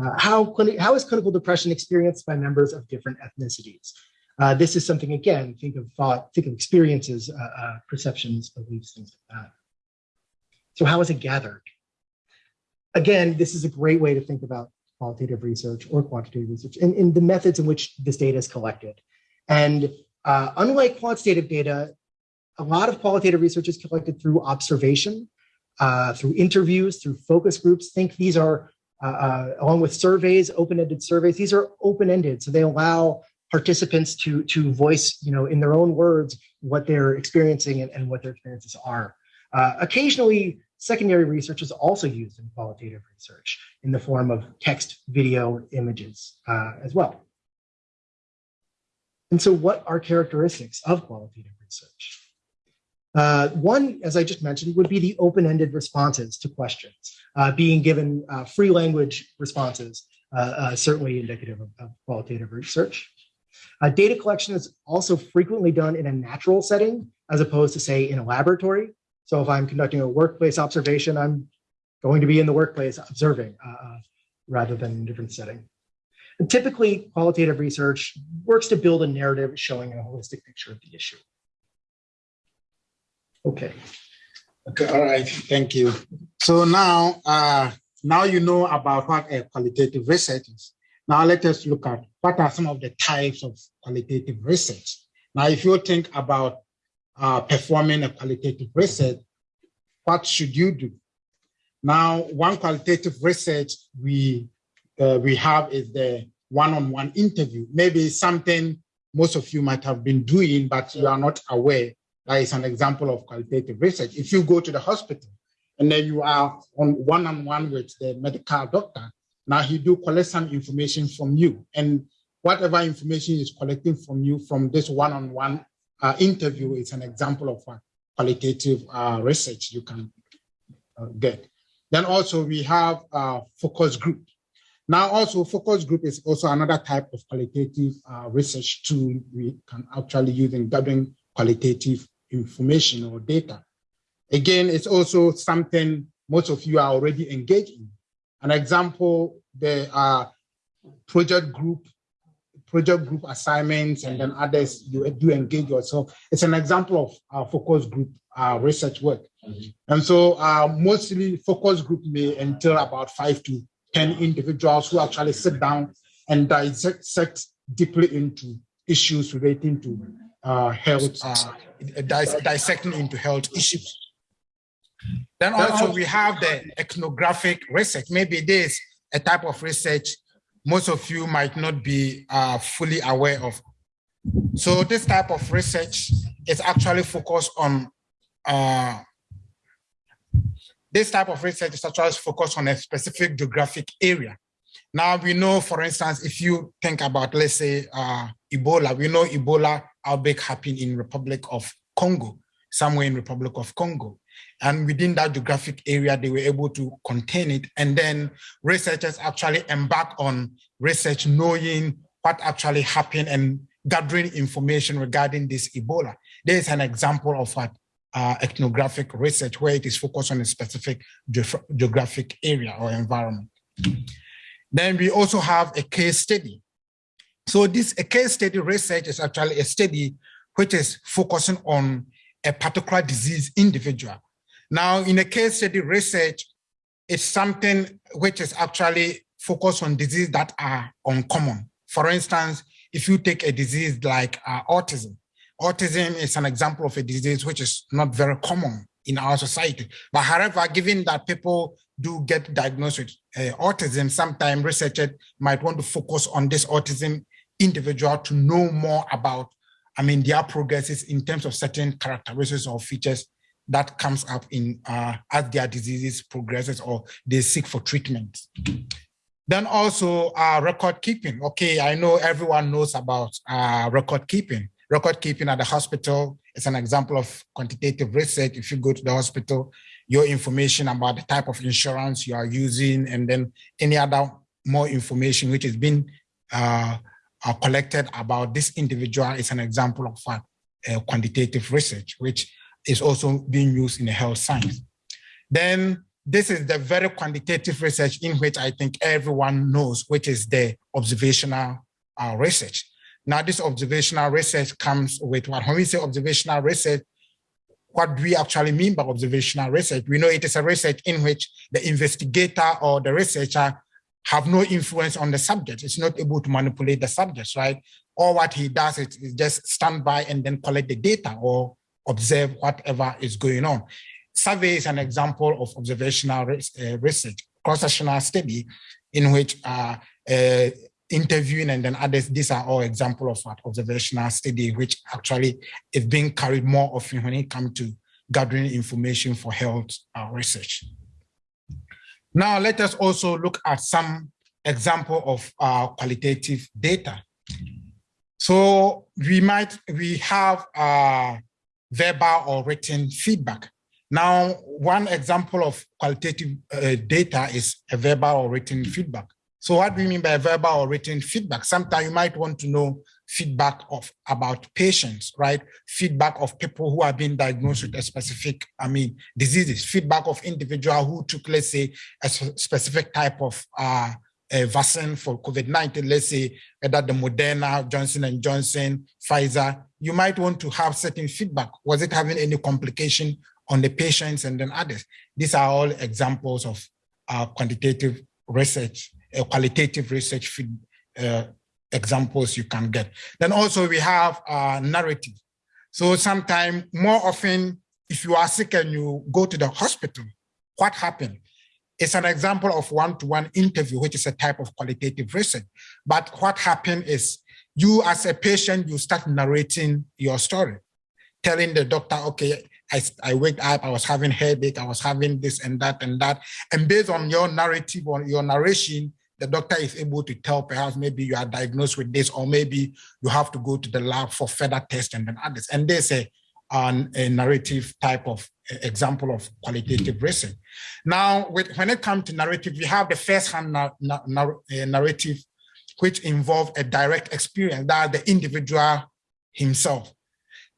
Uh, how, how is clinical depression experienced by members of different ethnicities? Uh, this is something, again, think of thought, think of experiences, uh, uh perceptions, beliefs, things like that. So how is it gathered? Again, this is a great way to think about qualitative research or quantitative research and in the methods in which this data is collected. And uh, unlike quantitative data, a lot of qualitative research is collected through observation, uh, through interviews, through focus groups. Think these are, uh, uh along with surveys, open-ended surveys, these are open-ended. So they allow participants to, to voice, you know, in their own words, what they're experiencing and, and what their experiences are. Uh, occasionally, Secondary research is also used in qualitative research in the form of text, video, images uh, as well. And so what are characteristics of qualitative research? Uh, one, as I just mentioned, would be the open-ended responses to questions. Uh, being given uh, free language responses, uh, uh, certainly indicative of, of qualitative research. Uh, data collection is also frequently done in a natural setting, as opposed to say in a laboratory. So if I'm conducting a workplace observation, I'm going to be in the workplace observing rather than in a different setting. And typically, qualitative research works to build a narrative showing a holistic picture of the issue. Okay. Okay, all right, thank you. So now, uh, now you know about what a qualitative research is. Now let us look at what are some of the types of qualitative research. Now, if you think about uh, performing a qualitative research, what should you do? Now, one qualitative research we uh, we have is the one-on-one -on -one interview. Maybe something most of you might have been doing, but you are not aware that is an example of qualitative research. If you go to the hospital and then you are on one-on-one -on -one with the medical doctor, now he do collect some information from you. And whatever information is collecting from you from this one-on-one -on -one, uh, interview is an example of qualitative uh, research you can uh, get. Then also we have a focus group. Now also focus group is also another type of qualitative uh, research tool we can actually use in gathering qualitative information or data. Again, it's also something most of you are already engaged in. An example, there are project group, project group assignments, and then others you do engage yourself. It's an example of our focus group uh, research work. Mm -hmm. And so uh, mostly focus group may entail about five to 10 individuals who actually sit down and dissect deeply into issues relating to uh, health, uh, dis dissecting into health issues. Then also we have the ethnographic research. Maybe this a type of research most of you might not be uh, fully aware of. So this type of research is actually focused on uh, this type of research is actually focused on a specific geographic area. Now we know, for instance, if you think about, let's say, uh, Ebola, we know Ebola outbreak happened in Republic of Congo, somewhere in Republic of Congo. And within that geographic area, they were able to contain it. And then researchers actually embark on research knowing what actually happened and gathering information regarding this Ebola. There is an example of what uh, ethnographic research where it is focused on a specific ge geographic area or environment. Then we also have a case study. So this a case study research is actually a study which is focusing on a particular disease individual. Now, in a case study research, it's something which is actually focused on diseases that are uncommon. For instance, if you take a disease like uh, autism, autism is an example of a disease which is not very common in our society. But however, given that people do get diagnosed with uh, autism, sometimes researchers might want to focus on this autism individual to know more about, I mean, their progresses in terms of certain characteristics or features that comes up in uh, as their diseases progresses or they seek for treatment. Then also uh, record keeping. Okay, I know everyone knows about uh, record keeping. Record keeping at the hospital is an example of quantitative research. If you go to the hospital, your information about the type of insurance you are using, and then any other more information which has been uh, collected about this individual is an example of quantitative research, which is also being used in the health science. Then this is the very quantitative research in which I think everyone knows, which is the observational uh, research. Now, this observational research comes with what, when we say observational research, what do we actually mean by observational research? We know it is a research in which the investigator or the researcher have no influence on the subject. It's not able to manipulate the subjects, right? Or what he does is, just stand by and then collect the data or observe whatever is going on. Survey is an example of observational uh, research, cross-sectional study in which uh, uh, interviewing and then others, these are all examples of what observational study, which actually is being carried more often when it comes to gathering information for health uh, research. Now let us also look at some example of uh, qualitative data. So we might, we have uh, verbal or written feedback. Now, one example of qualitative uh, data is a verbal or written feedback. So what do you mean by verbal or written feedback? Sometimes you might want to know feedback of about patients, right? Feedback of people who have been diagnosed with a specific, I mean, diseases, feedback of individual who took, let's say, a specific type of uh, a vaccine for COVID-19, let's say whether the Moderna, Johnson & Johnson, Pfizer, you might want to have certain feedback. Was it having any complication on the patients and then others? These are all examples of uh, quantitative research, uh, qualitative research feed, uh, examples you can get. Then also we have uh, narrative. So sometimes more often, if you are sick and you go to the hospital, what happened? It's an example of one-to-one -one interview, which is a type of qualitative research. But what happened is you as a patient, you start narrating your story, telling the doctor, okay, I, I waked up, I was having headache, I was having this and that and that. And based on your narrative or your narration, the doctor is able to tell perhaps maybe you are diagnosed with this, or maybe you have to go to the lab for further tests and then others. And there's a, an, a narrative type of example of qualitative mm-hmm. research. Now, with, when it comes to narrative, we have the first-hand na na narrative, which involve a direct experience, that the individual himself.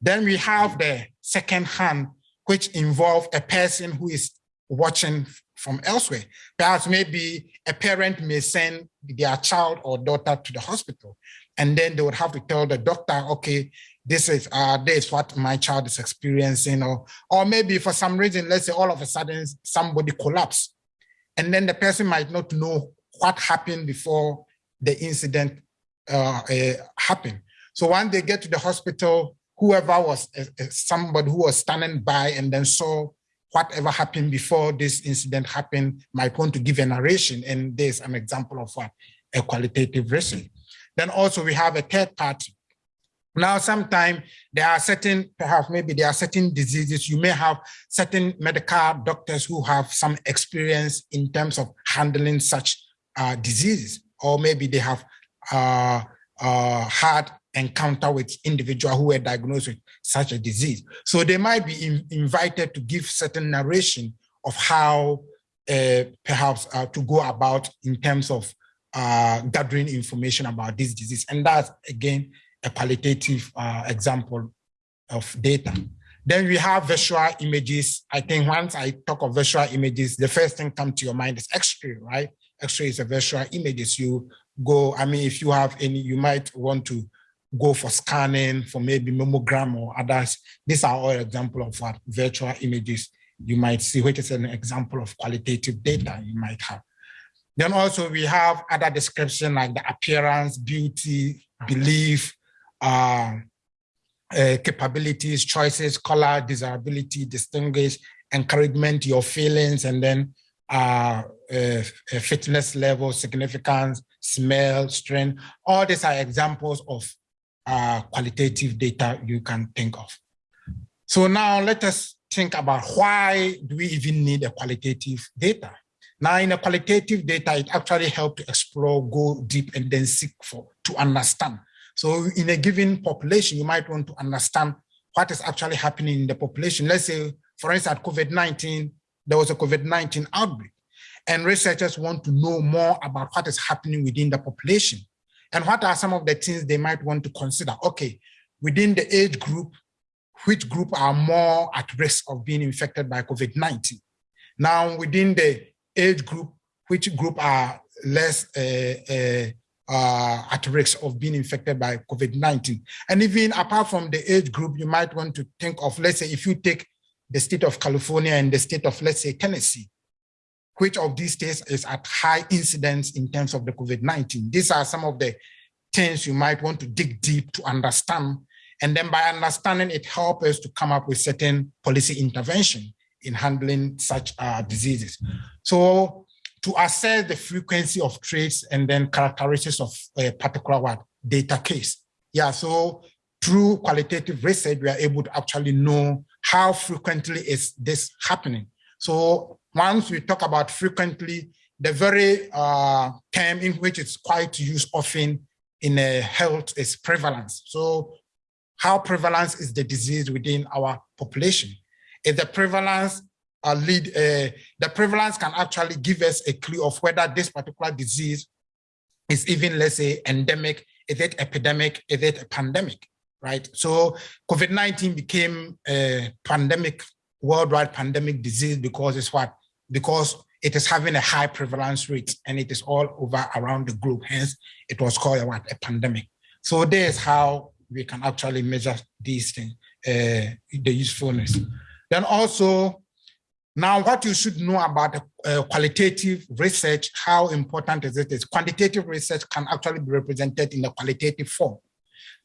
Then we have the second-hand, which involve a person who is watching from elsewhere. Perhaps maybe a parent may send their child or daughter to the hospital, and then they would have to tell the doctor, okay, this is uh, this is what my child is experiencing, or or maybe for some reason, let's say all of a sudden somebody collapsed, and then the person might not know what happened before the incident uh, uh, happened. So when they get to the hospital, whoever was uh, uh, somebody who was standing by and then saw whatever happened before this incident happened might want to give a narration, and there's an example of a qualitative research. Then also we have a third party. Now, sometimes there are certain, perhaps maybe there are certain diseases, you may have certain medical doctors who have some experience in terms of handling such uh, diseases, or maybe they have uh, uh, had encounter with individual who were diagnosed with such a disease. So they might be in, invited to give certain narration of how uh, perhaps uh, to go about in terms of uh, gathering information about this disease. And that's, again, a qualitative uh, example of data. Then we have visual images. I think once I talk of visual images, the first thing come to your mind is X-ray, right? X-ray is a visual images. You go, I mean, if you have any, you might want to go for scanning for maybe mammogram or others. These are all example of what virtual images you might see, which is an example of qualitative data you might have. Then also we have other description like the appearance, beauty, belief, uh, uh, capabilities, choices, color, desirability, distinguish, encouragement, your feelings, and then uh, uh, fitness level, significance, smell, strength. All these are examples of uh, qualitative data you can think of. So now let us think about why do we even need a qualitative data? Now in a qualitative data, it actually helps to explore, go deep, and then seek for, to understand so in a given population, you might want to understand what is actually happening in the population. Let's say, for instance, at COVID-19, there was a COVID-19 outbreak and researchers want to know more about what is happening within the population. And what are some of the things they might want to consider? Okay, within the age group, which group are more at risk of being infected by COVID-19? Now, within the age group, which group are less uh, uh, uh, at risk of being infected by COVID-19. And even apart from the age group, you might want to think of, let's say, if you take the state of California and the state of, let's say, Tennessee, which of these states is at high incidence in terms of the COVID-19? These are some of the things you might want to dig deep to understand. And then by understanding, it helps us to come up with certain policy intervention in handling such uh, diseases. So to assess the frequency of traits and then characteristics of a particular what, data case. Yeah, so through qualitative research, we are able to actually know how frequently is this happening. So once we talk about frequently, the very uh, term in which it's quite used often in health is prevalence. So how prevalence is the disease within our population. If the prevalence uh, lead, uh, the prevalence can actually give us a clue of whether this particular disease is even, let's say, endemic, is it epidemic, is it a pandemic, right? So COVID-19 became a pandemic, worldwide pandemic disease because it's what? Because it is having a high prevalence rate and it is all over around the globe. Hence, it was called a, what, a pandemic. So there's how we can actually measure these things, uh, the usefulness. Then also, now what you should know about uh, qualitative research, how important is it is quantitative research can actually be represented in a qualitative form.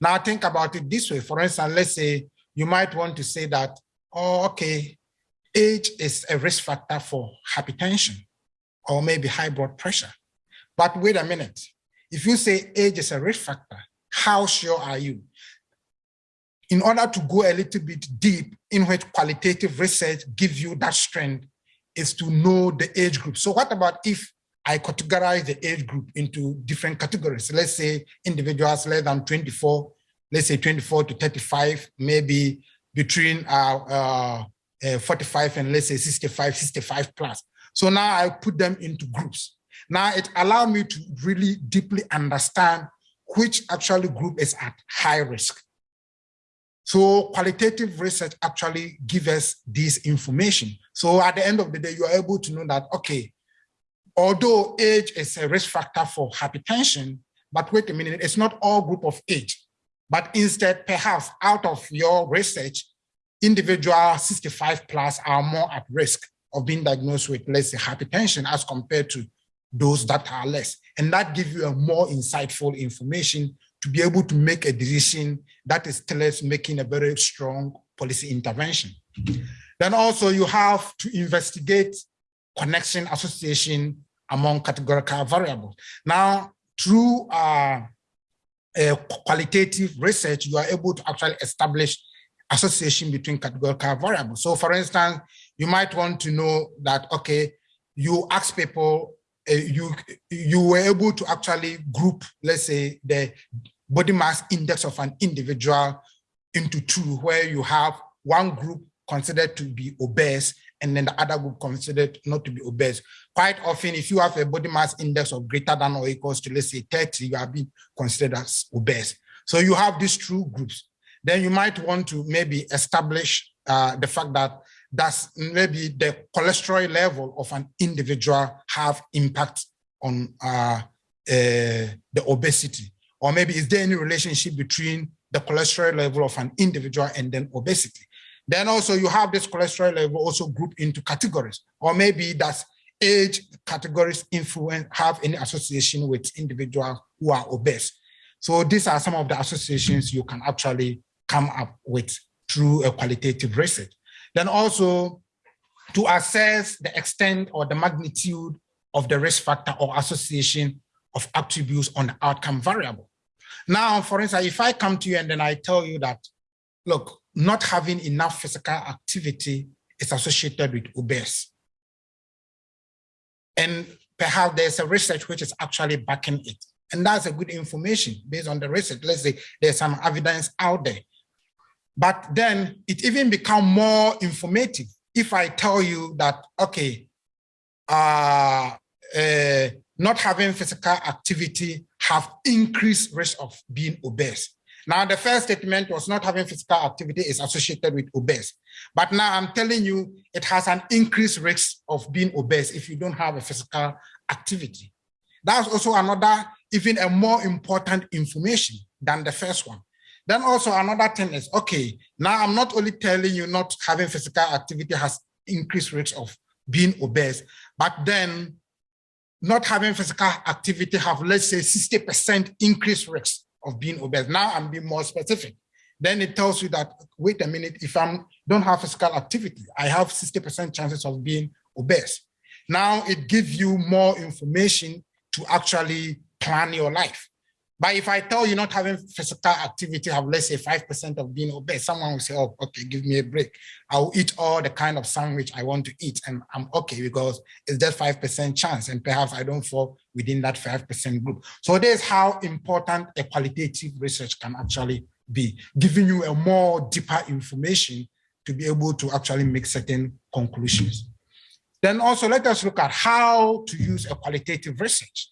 Now think about it this way. For instance, let's say you might want to say that, oh, okay, age is a risk factor for hypertension or maybe high blood pressure. But wait a minute, if you say age is a risk factor, how sure are you? In order to go a little bit deep in which qualitative research gives you that strength is to know the age group. So what about if I categorize the age group into different categories? Let's say individuals less than 24, let's say 24 to 35, maybe between uh, uh, uh, 45 and let's say 65, 65 plus. So now I put them into groups. Now it allowed me to really deeply understand which actually group is at high risk. So qualitative research actually gives us this information. So at the end of the day, you are able to know that, okay, although age is a risk factor for hypertension, but wait a minute, it's not all group of age, but instead perhaps out of your research, individuals 65 plus are more at risk of being diagnosed with, let's say, hypertension as compared to those that are less. And that gives you a more insightful information to be able to make a decision that is still making a very strong policy intervention. Then also you have to investigate connection association among categorical variables. Now, through uh, qualitative research, you are able to actually establish association between categorical variables. So for instance, you might want to know that, okay, you ask people uh, you you were able to actually group, let's say, the body mass index of an individual into two, where you have one group considered to be obese and then the other group considered not to be obese. Quite often, if you have a body mass index of greater than or equals to, let's say, 30, you have been considered as obese. So you have these two groups. Then you might want to maybe establish uh, the fact that does maybe the cholesterol level of an individual have impact on uh, uh, the obesity? Or maybe is there any relationship between the cholesterol level of an individual and then obesity? Then also you have this cholesterol level also grouped into categories, or maybe does age categories influence have any association with individuals who are obese? So these are some of the associations you can actually come up with through uh, a qualitative research. Then also to assess the extent or the magnitude of the risk factor or association of attributes on the outcome variable. Now, for instance, if I come to you and then I tell you that, look, not having enough physical activity is associated with obese. And perhaps there's a research which is actually backing it. And that's a good information based on the research. Let's say there's some evidence out there. But then it even become more informative if I tell you that, okay, uh, uh, not having physical activity have increased risk of being obese. Now, the first statement was not having physical activity is associated with obese. But now I'm telling you, it has an increased risk of being obese if you don't have a physical activity. That's also another, even a more important information than the first one. Then also another thing is, okay, now I'm not only telling you not having physical activity has increased rates of being obese, but then not having physical activity have, let's say, 60% increased risk of being obese. Now I'm being more specific. Then it tells you that, wait a minute, if I'm don't have physical activity, I have 60% chances of being obese. Now it gives you more information to actually plan your life. But if I tell you not having physical activity have let's say 5% of being obese, someone will say, oh, okay, give me a break. I'll eat all the kind of sandwich I want to eat and I'm okay because it's just 5% chance and perhaps I don't fall within that 5% group. So there's how important a qualitative research can actually be, giving you a more deeper information to be able to actually make certain conclusions. Then also let us look at how to use a qualitative research.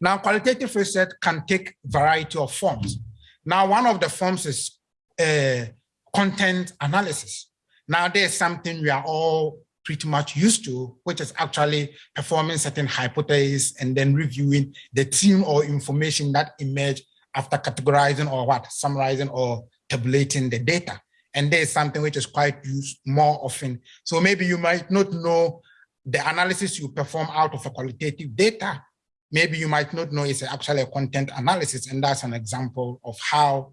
Now, qualitative research can take variety of forms. Now, one of the forms is uh, content analysis. Now, there's something we are all pretty much used to, which is actually performing certain hypotheses and then reviewing the theme or information that emerged after categorizing or what, summarizing or tabulating the data. And there's something which is quite used more often. So maybe you might not know the analysis you perform out of a qualitative data, maybe you might not know it's actually a content analysis, and that's an example of how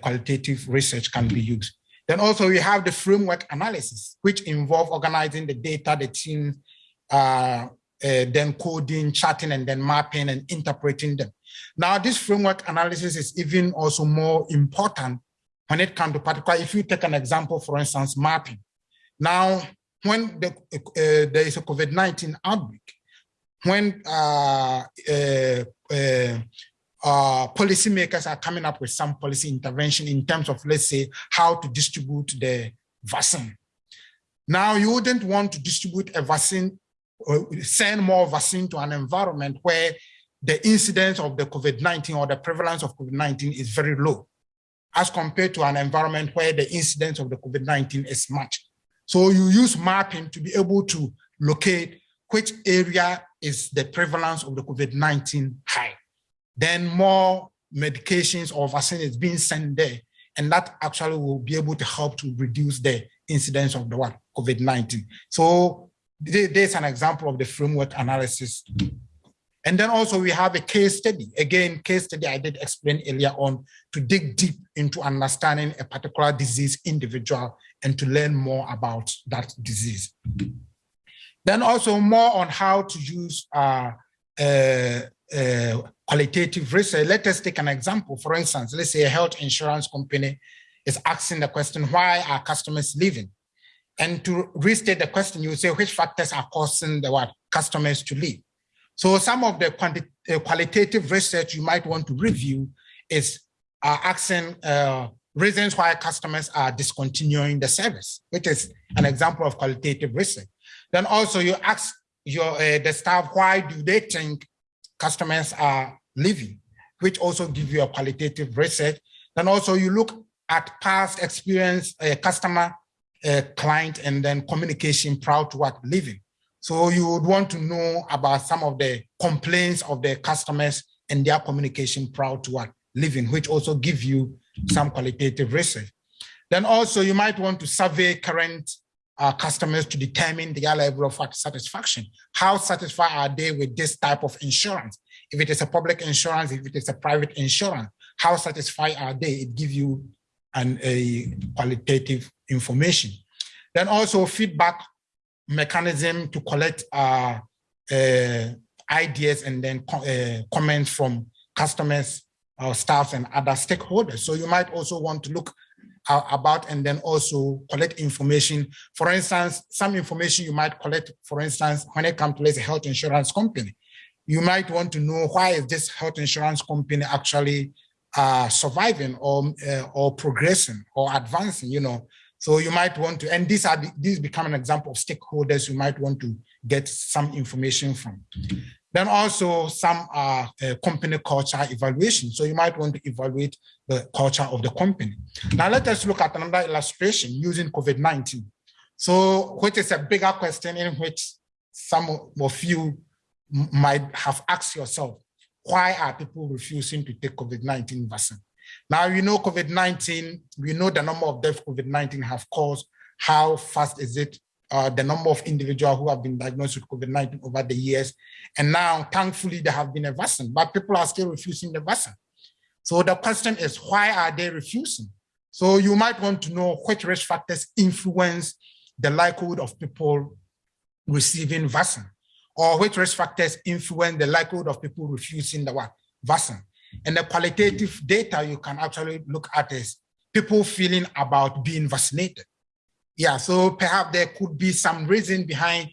qualitative research can be used. Then also we have the framework analysis, which involve organizing the data, the team, uh, uh, then coding, charting, and then mapping and interpreting them. Now, this framework analysis is even also more important when it comes to particular, if you take an example, for instance, mapping. Now, when the, uh, there is a COVID-19 outbreak, when uh, uh, uh, uh, policymakers are coming up with some policy intervention in terms of, let's say, how to distribute the vaccine. Now, you wouldn't want to distribute a vaccine or send more vaccine to an environment where the incidence of the COVID-19 or the prevalence of COVID-19 is very low as compared to an environment where the incidence of the COVID-19 is much. So you use mapping to be able to locate which area is the prevalence of the COVID-19 high. Then more medications or vaccine is being sent there. And that actually will be able to help to reduce the incidence of the what COVID-19. So there's an example of the framework analysis. And then also we have a case study. Again, case study I did explain earlier on to dig deep into understanding a particular disease individual and to learn more about that disease. Then also more on how to use uh, uh, uh, qualitative research. Let us take an example. For instance, let's say a health insurance company is asking the question, why are customers leaving? And to restate the question, you say, which factors are causing the what customers to leave? So some of the uh, qualitative research you might want to review is uh, asking uh, reasons why customers are discontinuing the service, which is an example of qualitative research. Then also you ask your uh, the staff why do they think customers are leaving, which also give you a qualitative research. Then also you look at past experience, uh, customer, uh, client, and then communication proud to what leaving. So you would want to know about some of the complaints of the customers and their communication proud to what leaving, which also give you some qualitative research. Then also you might want to survey current customers to determine their level of satisfaction. How satisfied are they with this type of insurance? If it is a public insurance, if it is a private insurance, how satisfied are they? It gives you an, a qualitative information. Then also feedback mechanism to collect uh, uh, ideas and then co uh, comments from customers, uh, staff, and other stakeholders. So you might also want to look about and then also collect information. For instance, some information you might collect, for instance, when it comes to say health insurance company, you might want to know why is this health insurance company actually uh, surviving or uh, or progressing or advancing, you know. So you might want to, and these are the, these become an example of stakeholders you might want to get some information from. Then also some uh, uh, company culture evaluation. So you might want to evaluate the culture of the company. Now let us look at another illustration using COVID-19. So which is a bigger question in which some of you might have asked yourself, why are people refusing to take COVID-19 vaccine? Now, you know COVID-19, we know the number of deaths COVID-19 have caused, how fast is it uh, the number of individuals who have been diagnosed with COVID-19 over the years. And now, thankfully, there have been a vaccine, but people are still refusing the vaccine. So the question is, why are they refusing? So you might want to know which risk factors influence the likelihood of people receiving vaccine, or which risk factors influence the likelihood of people refusing the what, vaccine. And the qualitative data you can actually look at is people feeling about being vaccinated. Yeah, so perhaps there could be some reason behind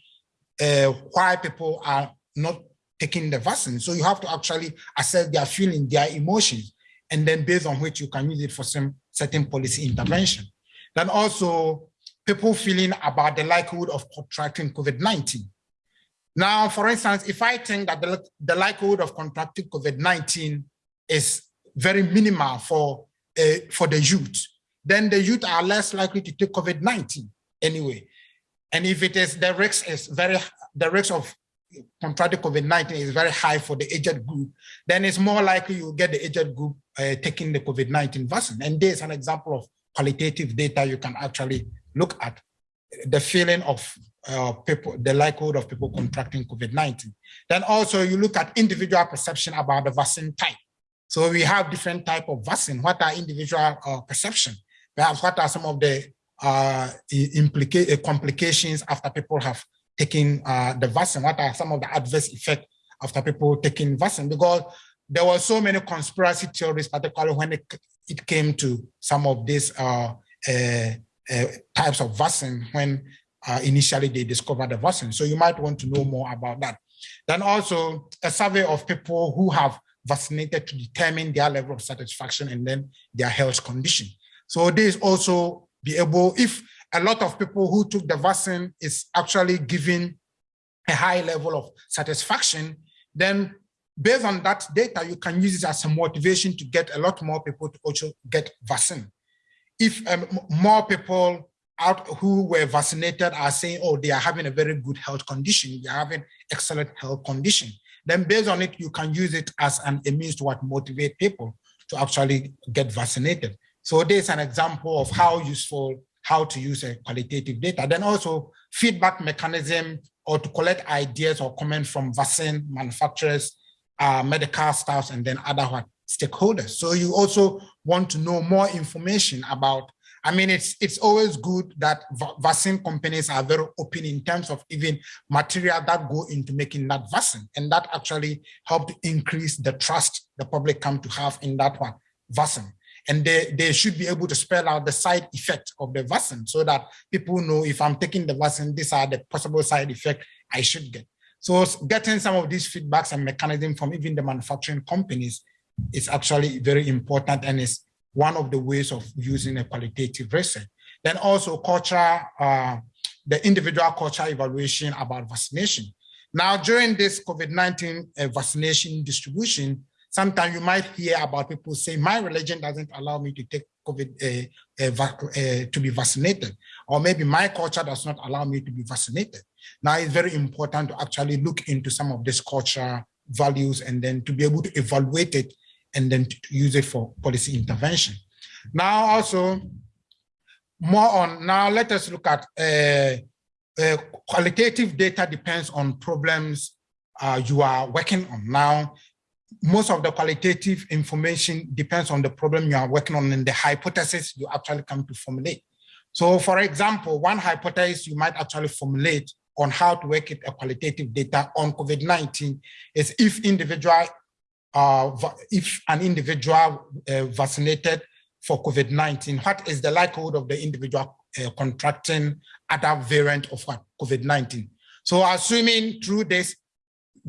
uh, why people are not taking the vaccine. So you have to actually assess their feeling, their emotions, and then based on which you can use it for some certain policy intervention. Then also people feeling about the likelihood of contracting COVID-19. Now, for instance, if I think that the, the likelihood of contracting COVID-19 is very minimal for, uh, for the youth, then the youth are less likely to take COVID-19 anyway. And if it is the risk is very, the risk of contracting COVID-19 is very high for the aged group, then it's more likely you get the aged group uh, taking the COVID-19 vaccine. And there's an example of qualitative data you can actually look at the feeling of uh, people, the likelihood of people contracting COVID-19. Then also you look at individual perception about the vaccine type. So we have different type of vaccine. What are individual uh, perception? Perhaps what are some of the uh, complications after people have taken uh, the vaccine? What are some of the adverse effects after people taking vaccine? Because there were so many conspiracy theories, particularly when it, it came to some of these uh, uh, uh, types of vaccine when uh, initially they discovered the vaccine. So you might want to know more about that. Then also a survey of people who have vaccinated to determine their level of satisfaction and then their health condition. So this also be able, if a lot of people who took the vaccine is actually giving a high level of satisfaction, then based on that data, you can use it as a motivation to get a lot more people to also get vaccine if um, more people out who were vaccinated are saying, oh, they are having a very good health condition, they are having excellent health condition, then based on it, you can use it as an a means to what motivate people to actually get vaccinated. So there's an example of how useful, how to use qualitative data. Then also feedback mechanism or to collect ideas or comments from vaccine manufacturers, uh, medical staffs, and then other stakeholders. So you also want to know more information about, I mean, it's it's always good that vaccine companies are very open in terms of even material that go into making that vaccine. And that actually helped increase the trust the public come to have in that one vaccine. And they, they should be able to spell out the side effect of the vaccine so that people know if I'm taking the vaccine, these are the possible side effect I should get. So getting some of these feedbacks and mechanisms from even the manufacturing companies is actually very important and is one of the ways of using a qualitative research. Then also culture, uh, the individual culture evaluation about vaccination. Now, during this COVID-19 uh, vaccination distribution, sometimes you might hear about people saying, my religion doesn't allow me to take COVID, uh, uh, uh, to be vaccinated, or maybe my culture does not allow me to be vaccinated. Now, it's very important to actually look into some of this culture values and then to be able to evaluate it and then to use it for policy intervention. Now also more on, now let us look at uh, uh, qualitative data depends on problems uh, you are working on. Now, most of the qualitative information depends on the problem you are working on and the hypothesis you actually come to formulate. So for example, one hypothesis you might actually formulate on how to work with a qualitative data on COVID-19 is if individual uh, if an individual uh, vaccinated for COVID-19, what is the likelihood of the individual uh, contracting other variant of COVID-19? So assuming through this,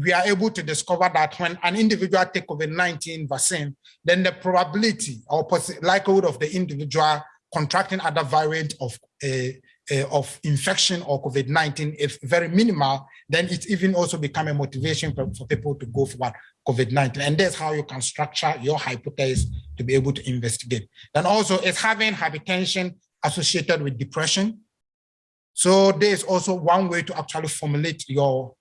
we are able to discover that when an individual take COVID-19 vaccine, then the probability or likelihood of the individual contracting other variant of uh, uh, of infection or COVID-19 is very minimal, then it even also become a motivation for, for people to go for what COVID-19. And that's how you can structure your hypothesis to be able to investigate. Then also it's having hypertension associated with depression. So there's also one way to actually formulate your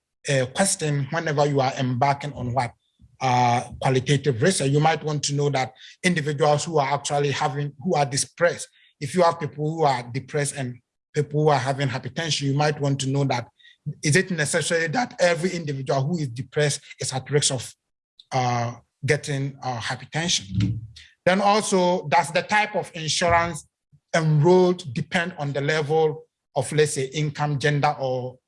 question whenever you are embarking on what uh, qualitative research. You might want to know that individuals who are actually having, who are depressed, if you have people who are depressed and people who are having hypertension, you might want to know that is it necessary that every individual who is depressed is at risk of uh, getting uh, hypertension? Then also, does the type of insurance enrolled depend on the level of, let's say, income, gender, or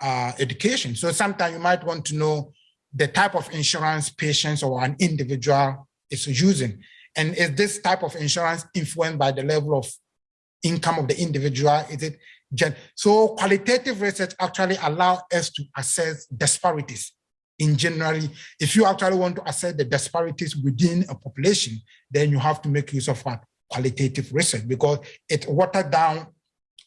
uh, education? So sometimes you might want to know the type of insurance patients or an individual is using. And is this type of insurance influenced by the level of income of the individual? Is it gen so qualitative research actually allow us to assess disparities in generally, if you actually want to assess the disparities within a population, then you have to make use of what qualitative research because it water down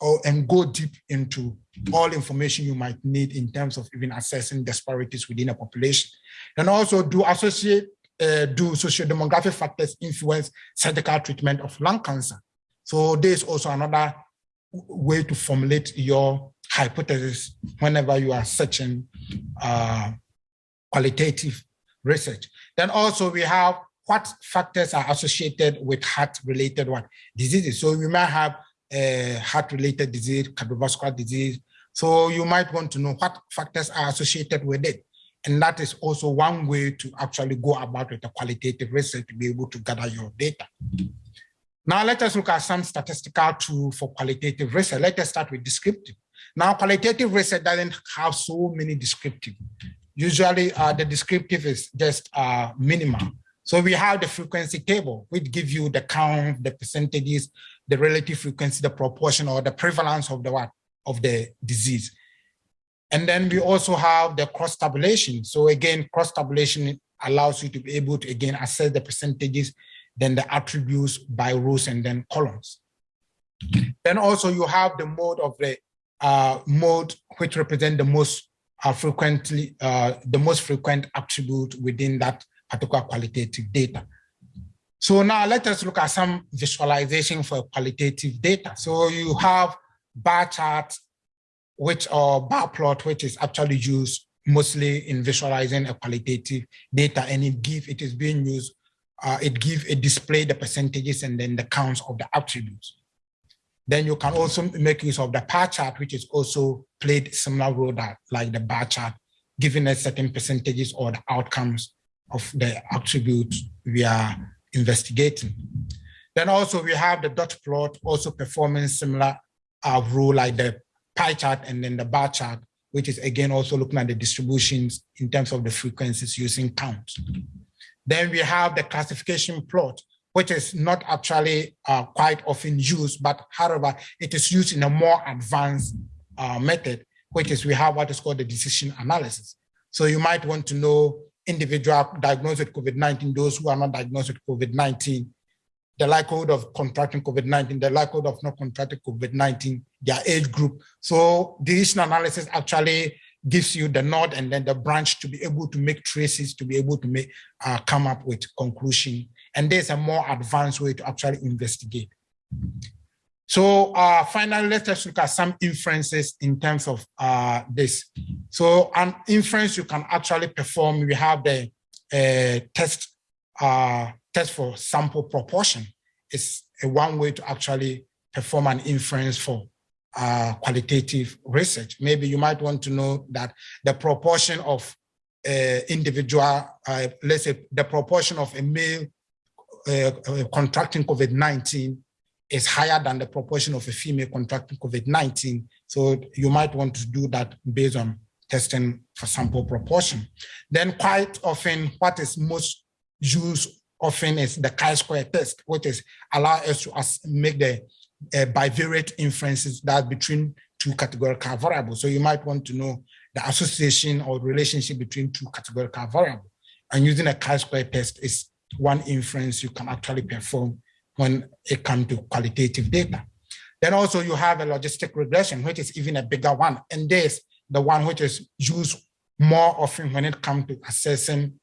or and go deep into all information you might need in terms of even assessing disparities within a population. And also do associate, uh, do socio-demographic factors influence surgical treatment of lung cancer. So there's also another way to formulate your hypothesis whenever you are searching uh, qualitative research. Then also we have what factors are associated with heart-related what diseases. So we might have a heart-related disease, cardiovascular disease. So you might want to know what factors are associated with it. And that is also one way to actually go about with the qualitative research to be able to gather your data. Now let us look at some statistical tool for qualitative research. Let us start with descriptive. Now qualitative research doesn't have so many descriptive. Usually uh, the descriptive is just uh, minimal. So we have the frequency table, which gives you the count, the percentages, the relative frequency, the proportion or the prevalence of the what of the disease. And then we also have the cross tabulation. So again, cross tabulation allows you to be able to again assess the percentages, then the attributes by rows and then columns. Then also you have the mode of the uh, mode which represent the most are frequently uh, the most frequent attribute within that particular qualitative data. So now let us look at some visualization for qualitative data. So you have bar chart, which or bar plot, which is actually used mostly in visualizing a qualitative data, and it give it is being used. Uh, it give it display the percentages and then the counts of the attributes. Then you can also make use of the pie chart, which is also played similar role that like the bar chart, giving us certain percentages or the outcomes of the attributes we are investigating. Then also we have the dot plot also performing similar uh, role like the pie chart and then the bar chart, which is again also looking at the distributions in terms of the frequencies using counts. Then we have the classification plot, which is not actually uh, quite often used, but however, it is used in a more advanced uh, method, which is we have what is called the decision analysis. So you might want to know individual diagnosed with COVID-19, those who are not diagnosed with COVID-19, the likelihood of contracting COVID-19, the likelihood of not contracting COVID-19, their age group. So decision analysis actually gives you the node and then the branch to be able to make traces, to be able to make uh, come up with conclusion and there's a more advanced way to actually investigate. So uh, finally, let us look at some inferences in terms of uh, this. So an inference you can actually perform, we have the uh, test uh, test for sample proportion. It's a one way to actually perform an inference for uh, qualitative research. Maybe you might want to know that the proportion of uh, individual, let's say the proportion of a male contracting COVID-19 is higher than the proportion of a female contracting COVID-19. So you might want to do that based on testing for sample proportion. Then quite often, what is most used often is the chi-square test, which is allow us to make the uh, bivariate inferences that between two categorical variables. So you might want to know the association or relationship between two categorical variables. And using a chi-square test is one inference you can actually perform when it comes to qualitative data. Then also you have a logistic regression, which is even a bigger one. And this, the one which is used more often when it comes to assessing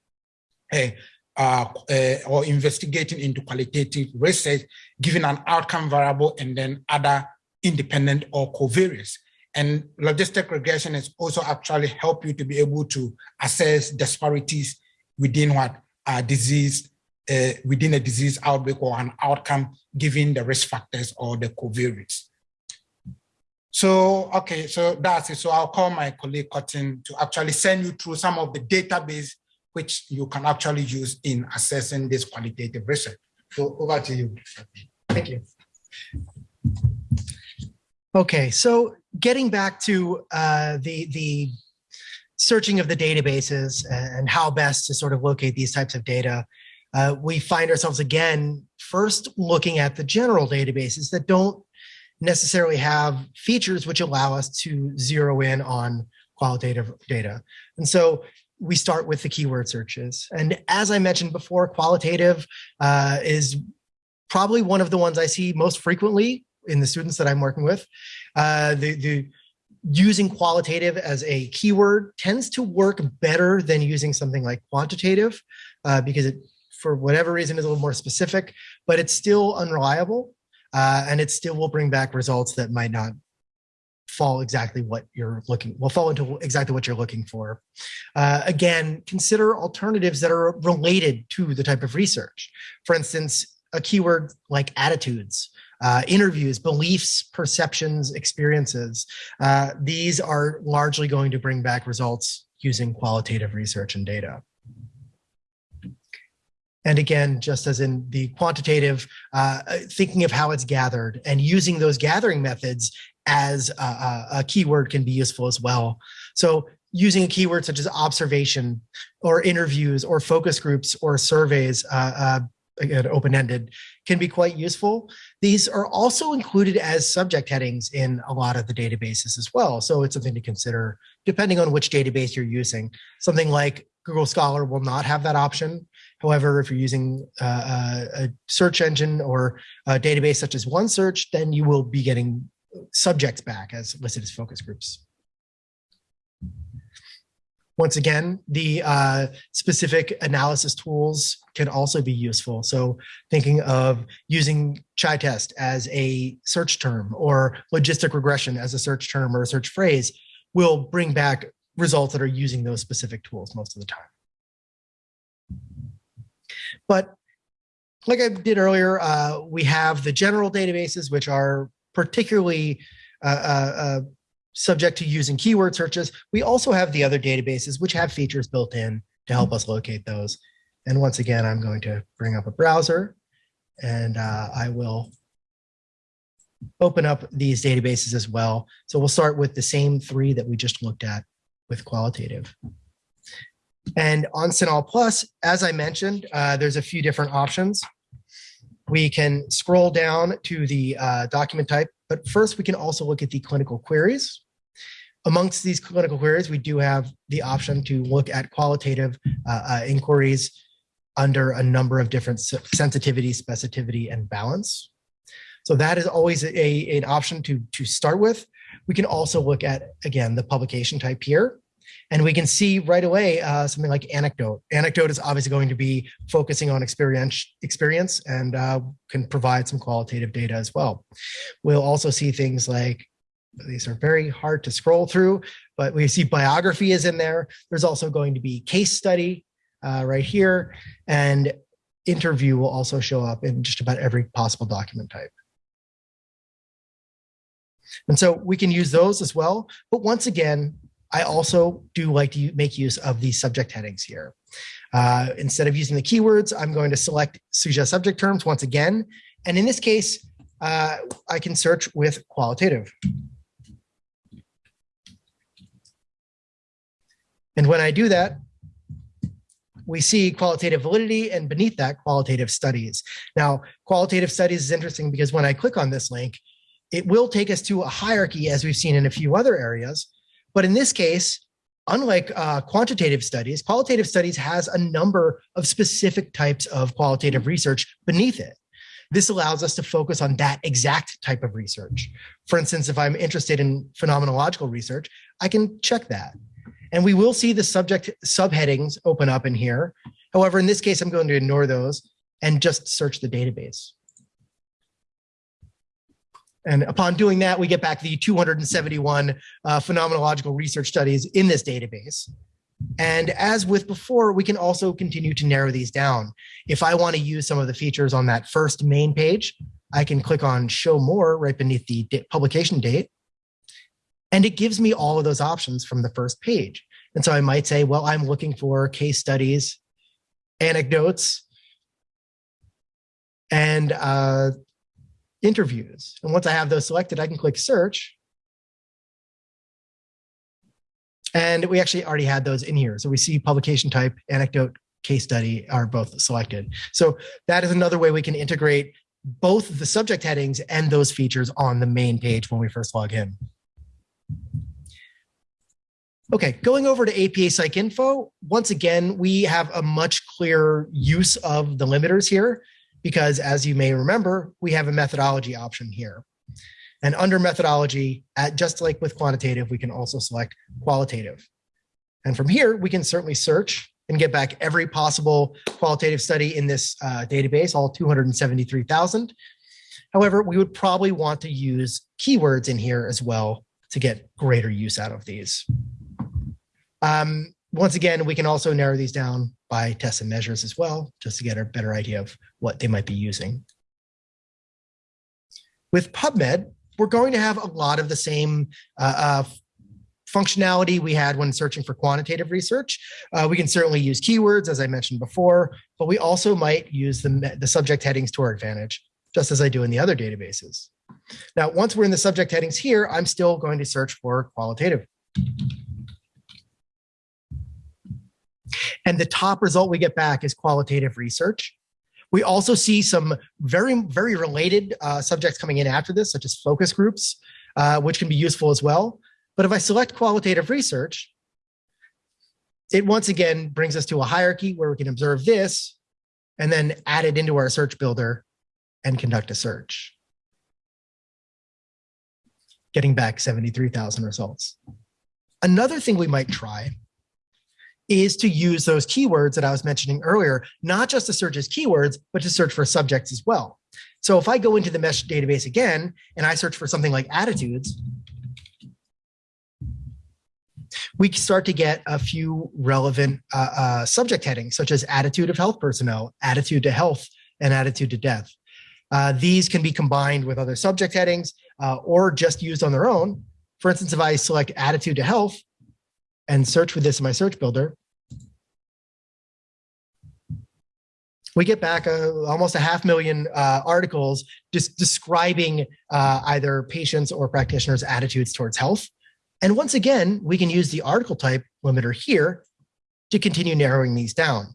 a, uh, uh, or investigating into qualitative research, given an outcome variable and then other independent or covariates. And logistic regression is also actually help you to be able to assess disparities within what uh, disease uh, within a disease outbreak or an outcome given the risk factors or the covariates. So, okay, so that's it. So I'll call my colleague Cotton to actually send you through some of the database which you can actually use in assessing this qualitative research. So over to you. Thank you. Okay, so getting back to uh, the, the searching of the databases and how best to sort of locate these types of data, uh, we find ourselves again first looking at the general databases that don't necessarily have features which allow us to zero in on qualitative data. And so we start with the keyword searches. And as I mentioned before, qualitative uh, is probably one of the ones I see most frequently in the students that I'm working with. Uh, the, the using qualitative as a keyword tends to work better than using something like quantitative uh, because it, for whatever reason, is a little more specific, but it's still unreliable uh, and it still will bring back results that might not fall exactly what you're looking will fall into exactly what you're looking for. Uh, again consider alternatives that are related to the type of research. For instance a keyword like attitudes uh, interviews beliefs perceptions experiences uh, these are largely going to bring back results using qualitative research and data and again, just as in the quantitative, uh, thinking of how it's gathered and using those gathering methods as a, a, keyword can be useful as well. So using a keyword such as observation or interviews or focus groups or surveys, uh, uh, again, open-ended, can be quite useful. These are also included as subject headings in a lot of the databases as well. So it's something to consider depending on which database you're using. Something like Google Scholar will not have that option. However, if you're using uh, a search engine or a database such as OneSearch, then you will be getting subjects back as listed as focus groups. Once again, the uh, specific analysis tools can also be useful. So thinking of using chi-test as a search term or logistic regression as a search term or a search phrase will bring back results that are using those specific tools most of the time. But like I did earlier, uh, we have the general databases, which are particularly uh, uh, uh, subject to using keyword searches. We also have the other databases, which have features built in to help us locate those. And once again, I'm going to bring up a browser and uh, I will open up these databases as well. So we'll start with the same three that we just looked at with qualitative. And on CINAHL Plus, as I mentioned, uh, there's a few different options. We can scroll down to the uh, document type, but first we can also look at the clinical queries. Amongst these clinical queries, we do have the option to look at qualitative uh, uh inquiries under a number of different sensitivity, specificity, and balance. So that is always a, an option to, to start with. We can also look at, again, the publication type here. And we can see right away uh, something like anecdote. Anecdote is obviously going to be focusing on experience, experience and uh, can provide some qualitative data as well. We'll also see things like, these are very hard to scroll through, but we see biography is in there. There's also going to be case study uh, right here and interview will also show up in just about every possible document type. And so we can use those as well. But once again, I also do like to make use of these subject headings here. Uh, instead of using the keywords, I'm going to select suggest subject terms once again. And in this case, uh, I can search with qualitative. And when I do that, we see qualitative validity and beneath that qualitative studies. Now, qualitative studies is interesting because when I click on this link, it will take us to a hierarchy as we've seen in a few other areas but in this case, unlike uh, quantitative studies, qualitative studies has a number of specific types of qualitative research beneath it. This allows us to focus on that exact type of research. For instance, if I'm interested in phenomenological research, I can check that. And we will see the subject subheadings open up in here. However, in this case, I'm going to ignore those and just search the database. And upon doing that, we get back the 271 uh, phenomenological research studies in this database. And as with before, we can also continue to narrow these down. If I want to use some of the features on that first main page, I can click on show more right beneath the publication date. And it gives me all of those options from the first page. And so I might say, well, I'm looking for case studies, anecdotes, and uh, interviews. And once I have those selected, I can click search. And we actually already had those in here. So we see publication type, anecdote, case study are both selected. So that is another way we can integrate both the subject headings and those features on the main page when we first log in. Okay, going over to APA PsycInfo, once again, we have a much clearer use of the limiters here because as you may remember, we have a methodology option here. And under methodology, at, just like with quantitative, we can also select qualitative. And from here, we can certainly search and get back every possible qualitative study in this uh, database, all 273,000. However, we would probably want to use keywords in here as well to get greater use out of these. Um, once again, we can also narrow these down by tests and measures as well, just to get a better idea of what they might be using. With PubMed, we're going to have a lot of the same uh, uh, functionality we had when searching for quantitative research. Uh, we can certainly use keywords, as I mentioned before, but we also might use the, the subject headings to our advantage, just as I do in the other databases. Now, once we're in the subject headings here, I'm still going to search for qualitative. And the top result we get back is qualitative research. We also see some very, very related uh, subjects coming in after this, such as focus groups, uh, which can be useful as well. But if I select qualitative research, it once again brings us to a hierarchy where we can observe this and then add it into our search builder and conduct a search. Getting back 73,000 results. Another thing we might try is to use those keywords that I was mentioning earlier, not just to search as keywords, but to search for subjects as well. So if I go into the MeSH database again, and I search for something like attitudes, we start to get a few relevant uh, uh, subject headings, such as attitude of health personnel, attitude to health, and attitude to death. Uh, these can be combined with other subject headings uh, or just used on their own. For instance, if I select attitude to health and search for this in my search builder, we get back a, almost a half million uh, articles just describing uh, either patients or practitioners' attitudes towards health. And once again, we can use the article type limiter here to continue narrowing these down.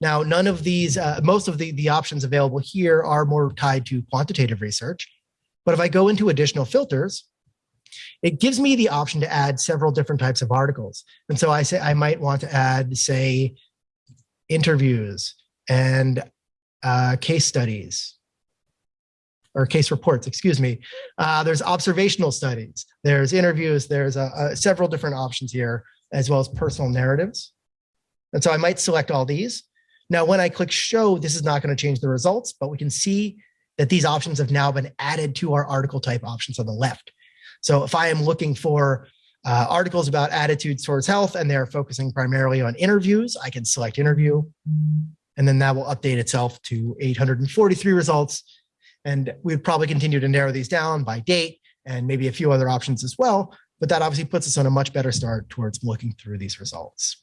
Now, none of these, uh, most of the, the options available here are more tied to quantitative research. But if I go into additional filters, it gives me the option to add several different types of articles. And so I say I might want to add, say, interviews, and uh, case studies or case reports, excuse me. Uh, there's observational studies, there's interviews, there's uh, uh, several different options here, as well as personal narratives. And so I might select all these. Now, when I click show, this is not going to change the results, but we can see that these options have now been added to our article type options on the left. So if I am looking for uh, articles about attitudes towards health and they're focusing primarily on interviews, I can select interview and then that will update itself to 843 results. And we would probably continue to narrow these down by date and maybe a few other options as well. But that obviously puts us on a much better start towards looking through these results.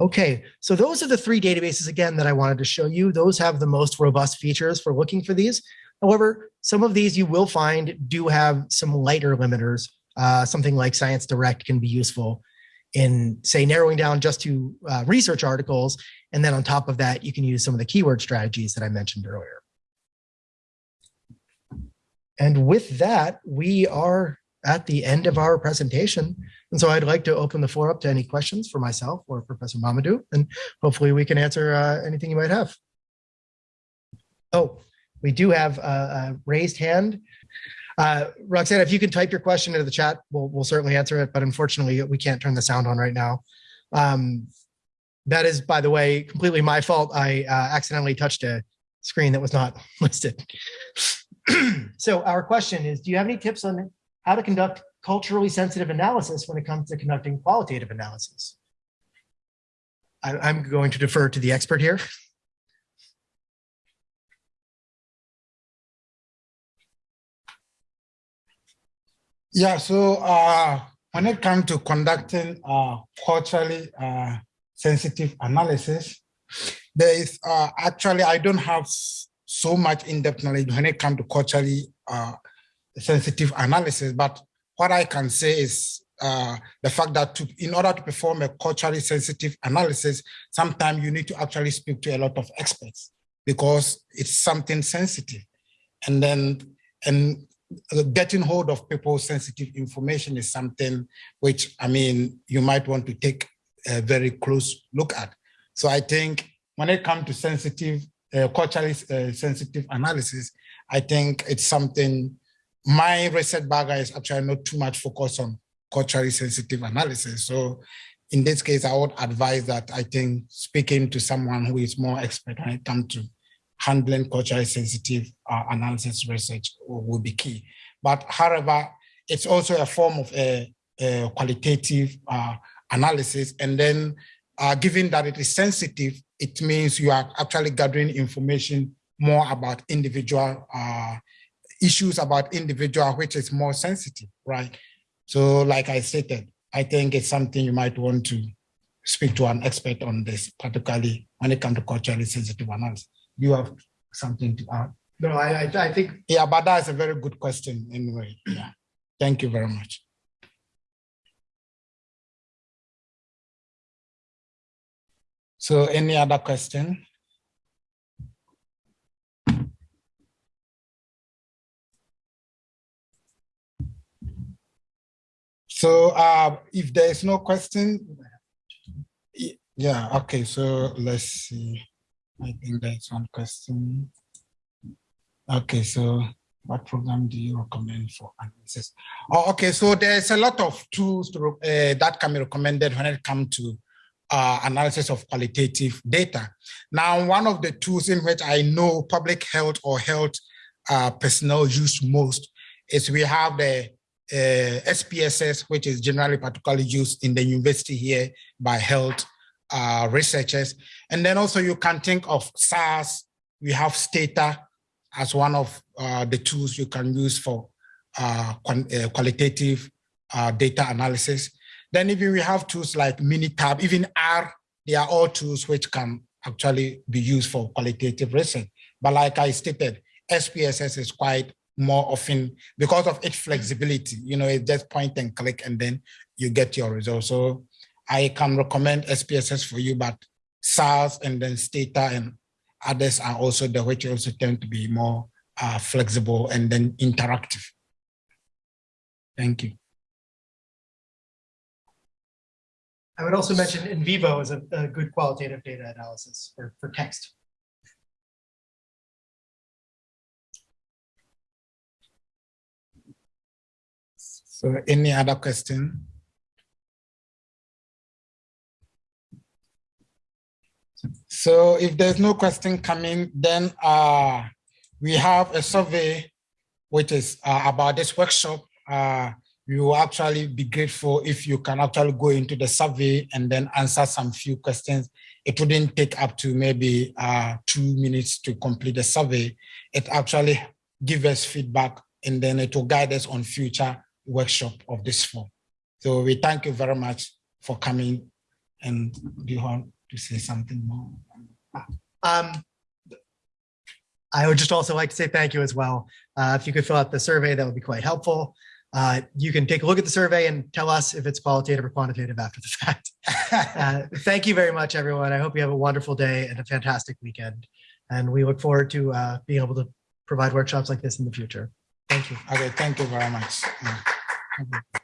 Okay, so those are the three databases again that I wanted to show you. Those have the most robust features for looking for these. However, some of these you will find do have some lighter limiters. Uh, something like ScienceDirect can be useful in say narrowing down just to uh, research articles. And then on top of that, you can use some of the keyword strategies that I mentioned earlier. And with that, we are at the end of our presentation. And so I'd like to open the floor up to any questions for myself or Professor Mamadou, and hopefully we can answer uh, anything you might have. Oh, we do have a, a raised hand. Uh, Roxanne, if you can type your question into the chat, we'll, we'll certainly answer it. But unfortunately, we can't turn the sound on right now. Um, that is, by the way, completely my fault. I uh, accidentally touched a screen that was not listed. so our question is, do you have any tips on how to conduct culturally sensitive analysis when it comes to conducting qualitative analysis? I, I'm going to defer to the expert here. Yeah, so uh, when it comes to conducting uh, culturally uh, sensitive analysis, there is uh, actually, I don't have so much in-depth knowledge when it comes to culturally uh, sensitive analysis, but what I can say is uh, the fact that to, in order to perform a culturally sensitive analysis, sometimes you need to actually speak to a lot of experts because it's something sensitive. And then, and getting hold of people's sensitive information is something which, I mean, you might want to take a very close look at. So I think when it comes to sensitive, uh, culturally uh, sensitive analysis, I think it's something, my research background is actually not too much focused on culturally sensitive analysis. So in this case, I would advise that I think speaking to someone who is more expert when it comes to handling culturally sensitive uh, analysis research will be key. But however, it's also a form of a, a qualitative uh, analysis. And then uh, given that it is sensitive, it means you are actually gathering information more about individual uh, issues about individual, which is more sensitive, right? So like I stated, I think it's something you might want to speak to an expert on this, particularly when it comes to culturally sensitive analysis. You have something to add? No, I, I, I think Yeah, but that's a very good question anyway. Yeah. Thank you very much. So any other question? So uh, if there is no question, yeah, okay, so let's see. I think there's one question. Okay, so what program do you recommend for analysis? Oh, okay, so there's a lot of tools to, uh, that can be recommended when it comes to uh, analysis of qualitative data. Now, one of the tools in which I know public health or health uh, personnel use most is we have the uh, SPSS, which is generally particularly used in the university here by health uh, researchers. And then also you can think of SAS, we have Stata as one of uh, the tools you can use for uh, uh, qualitative uh, data analysis. Then even we have tools like Minitab, even R, they are all tools which can actually be used for qualitative research. But like I stated, SPSS is quite more often because of its flexibility, you know, it's just point and click and then you get your results. So I can recommend SPSS for you, but SAS and then Stata and others are also the which also tend to be more uh, flexible and then interactive. Thank you. I would also mention NVivo is a, a good qualitative data analysis for, for text. So any other question? So if there's no question coming, then uh, we have a survey which is uh, about this workshop. Uh, we will actually be grateful if you can actually go into the survey and then answer some few questions. It wouldn't take up to maybe uh, two minutes to complete the survey. It actually gives us feedback and then it will guide us on future workshop of this form. So we thank you very much for coming and do you want to say something more? Um, I would just also like to say thank you as well. Uh, if you could fill out the survey, that would be quite helpful. Uh, you can take a look at the survey and tell us if it's qualitative or quantitative after the fact. Uh, thank you very much, everyone. I hope you have a wonderful day and a fantastic weekend. And we look forward to uh, being able to provide workshops like this in the future. Thank you. Okay, thank you very much. Yeah.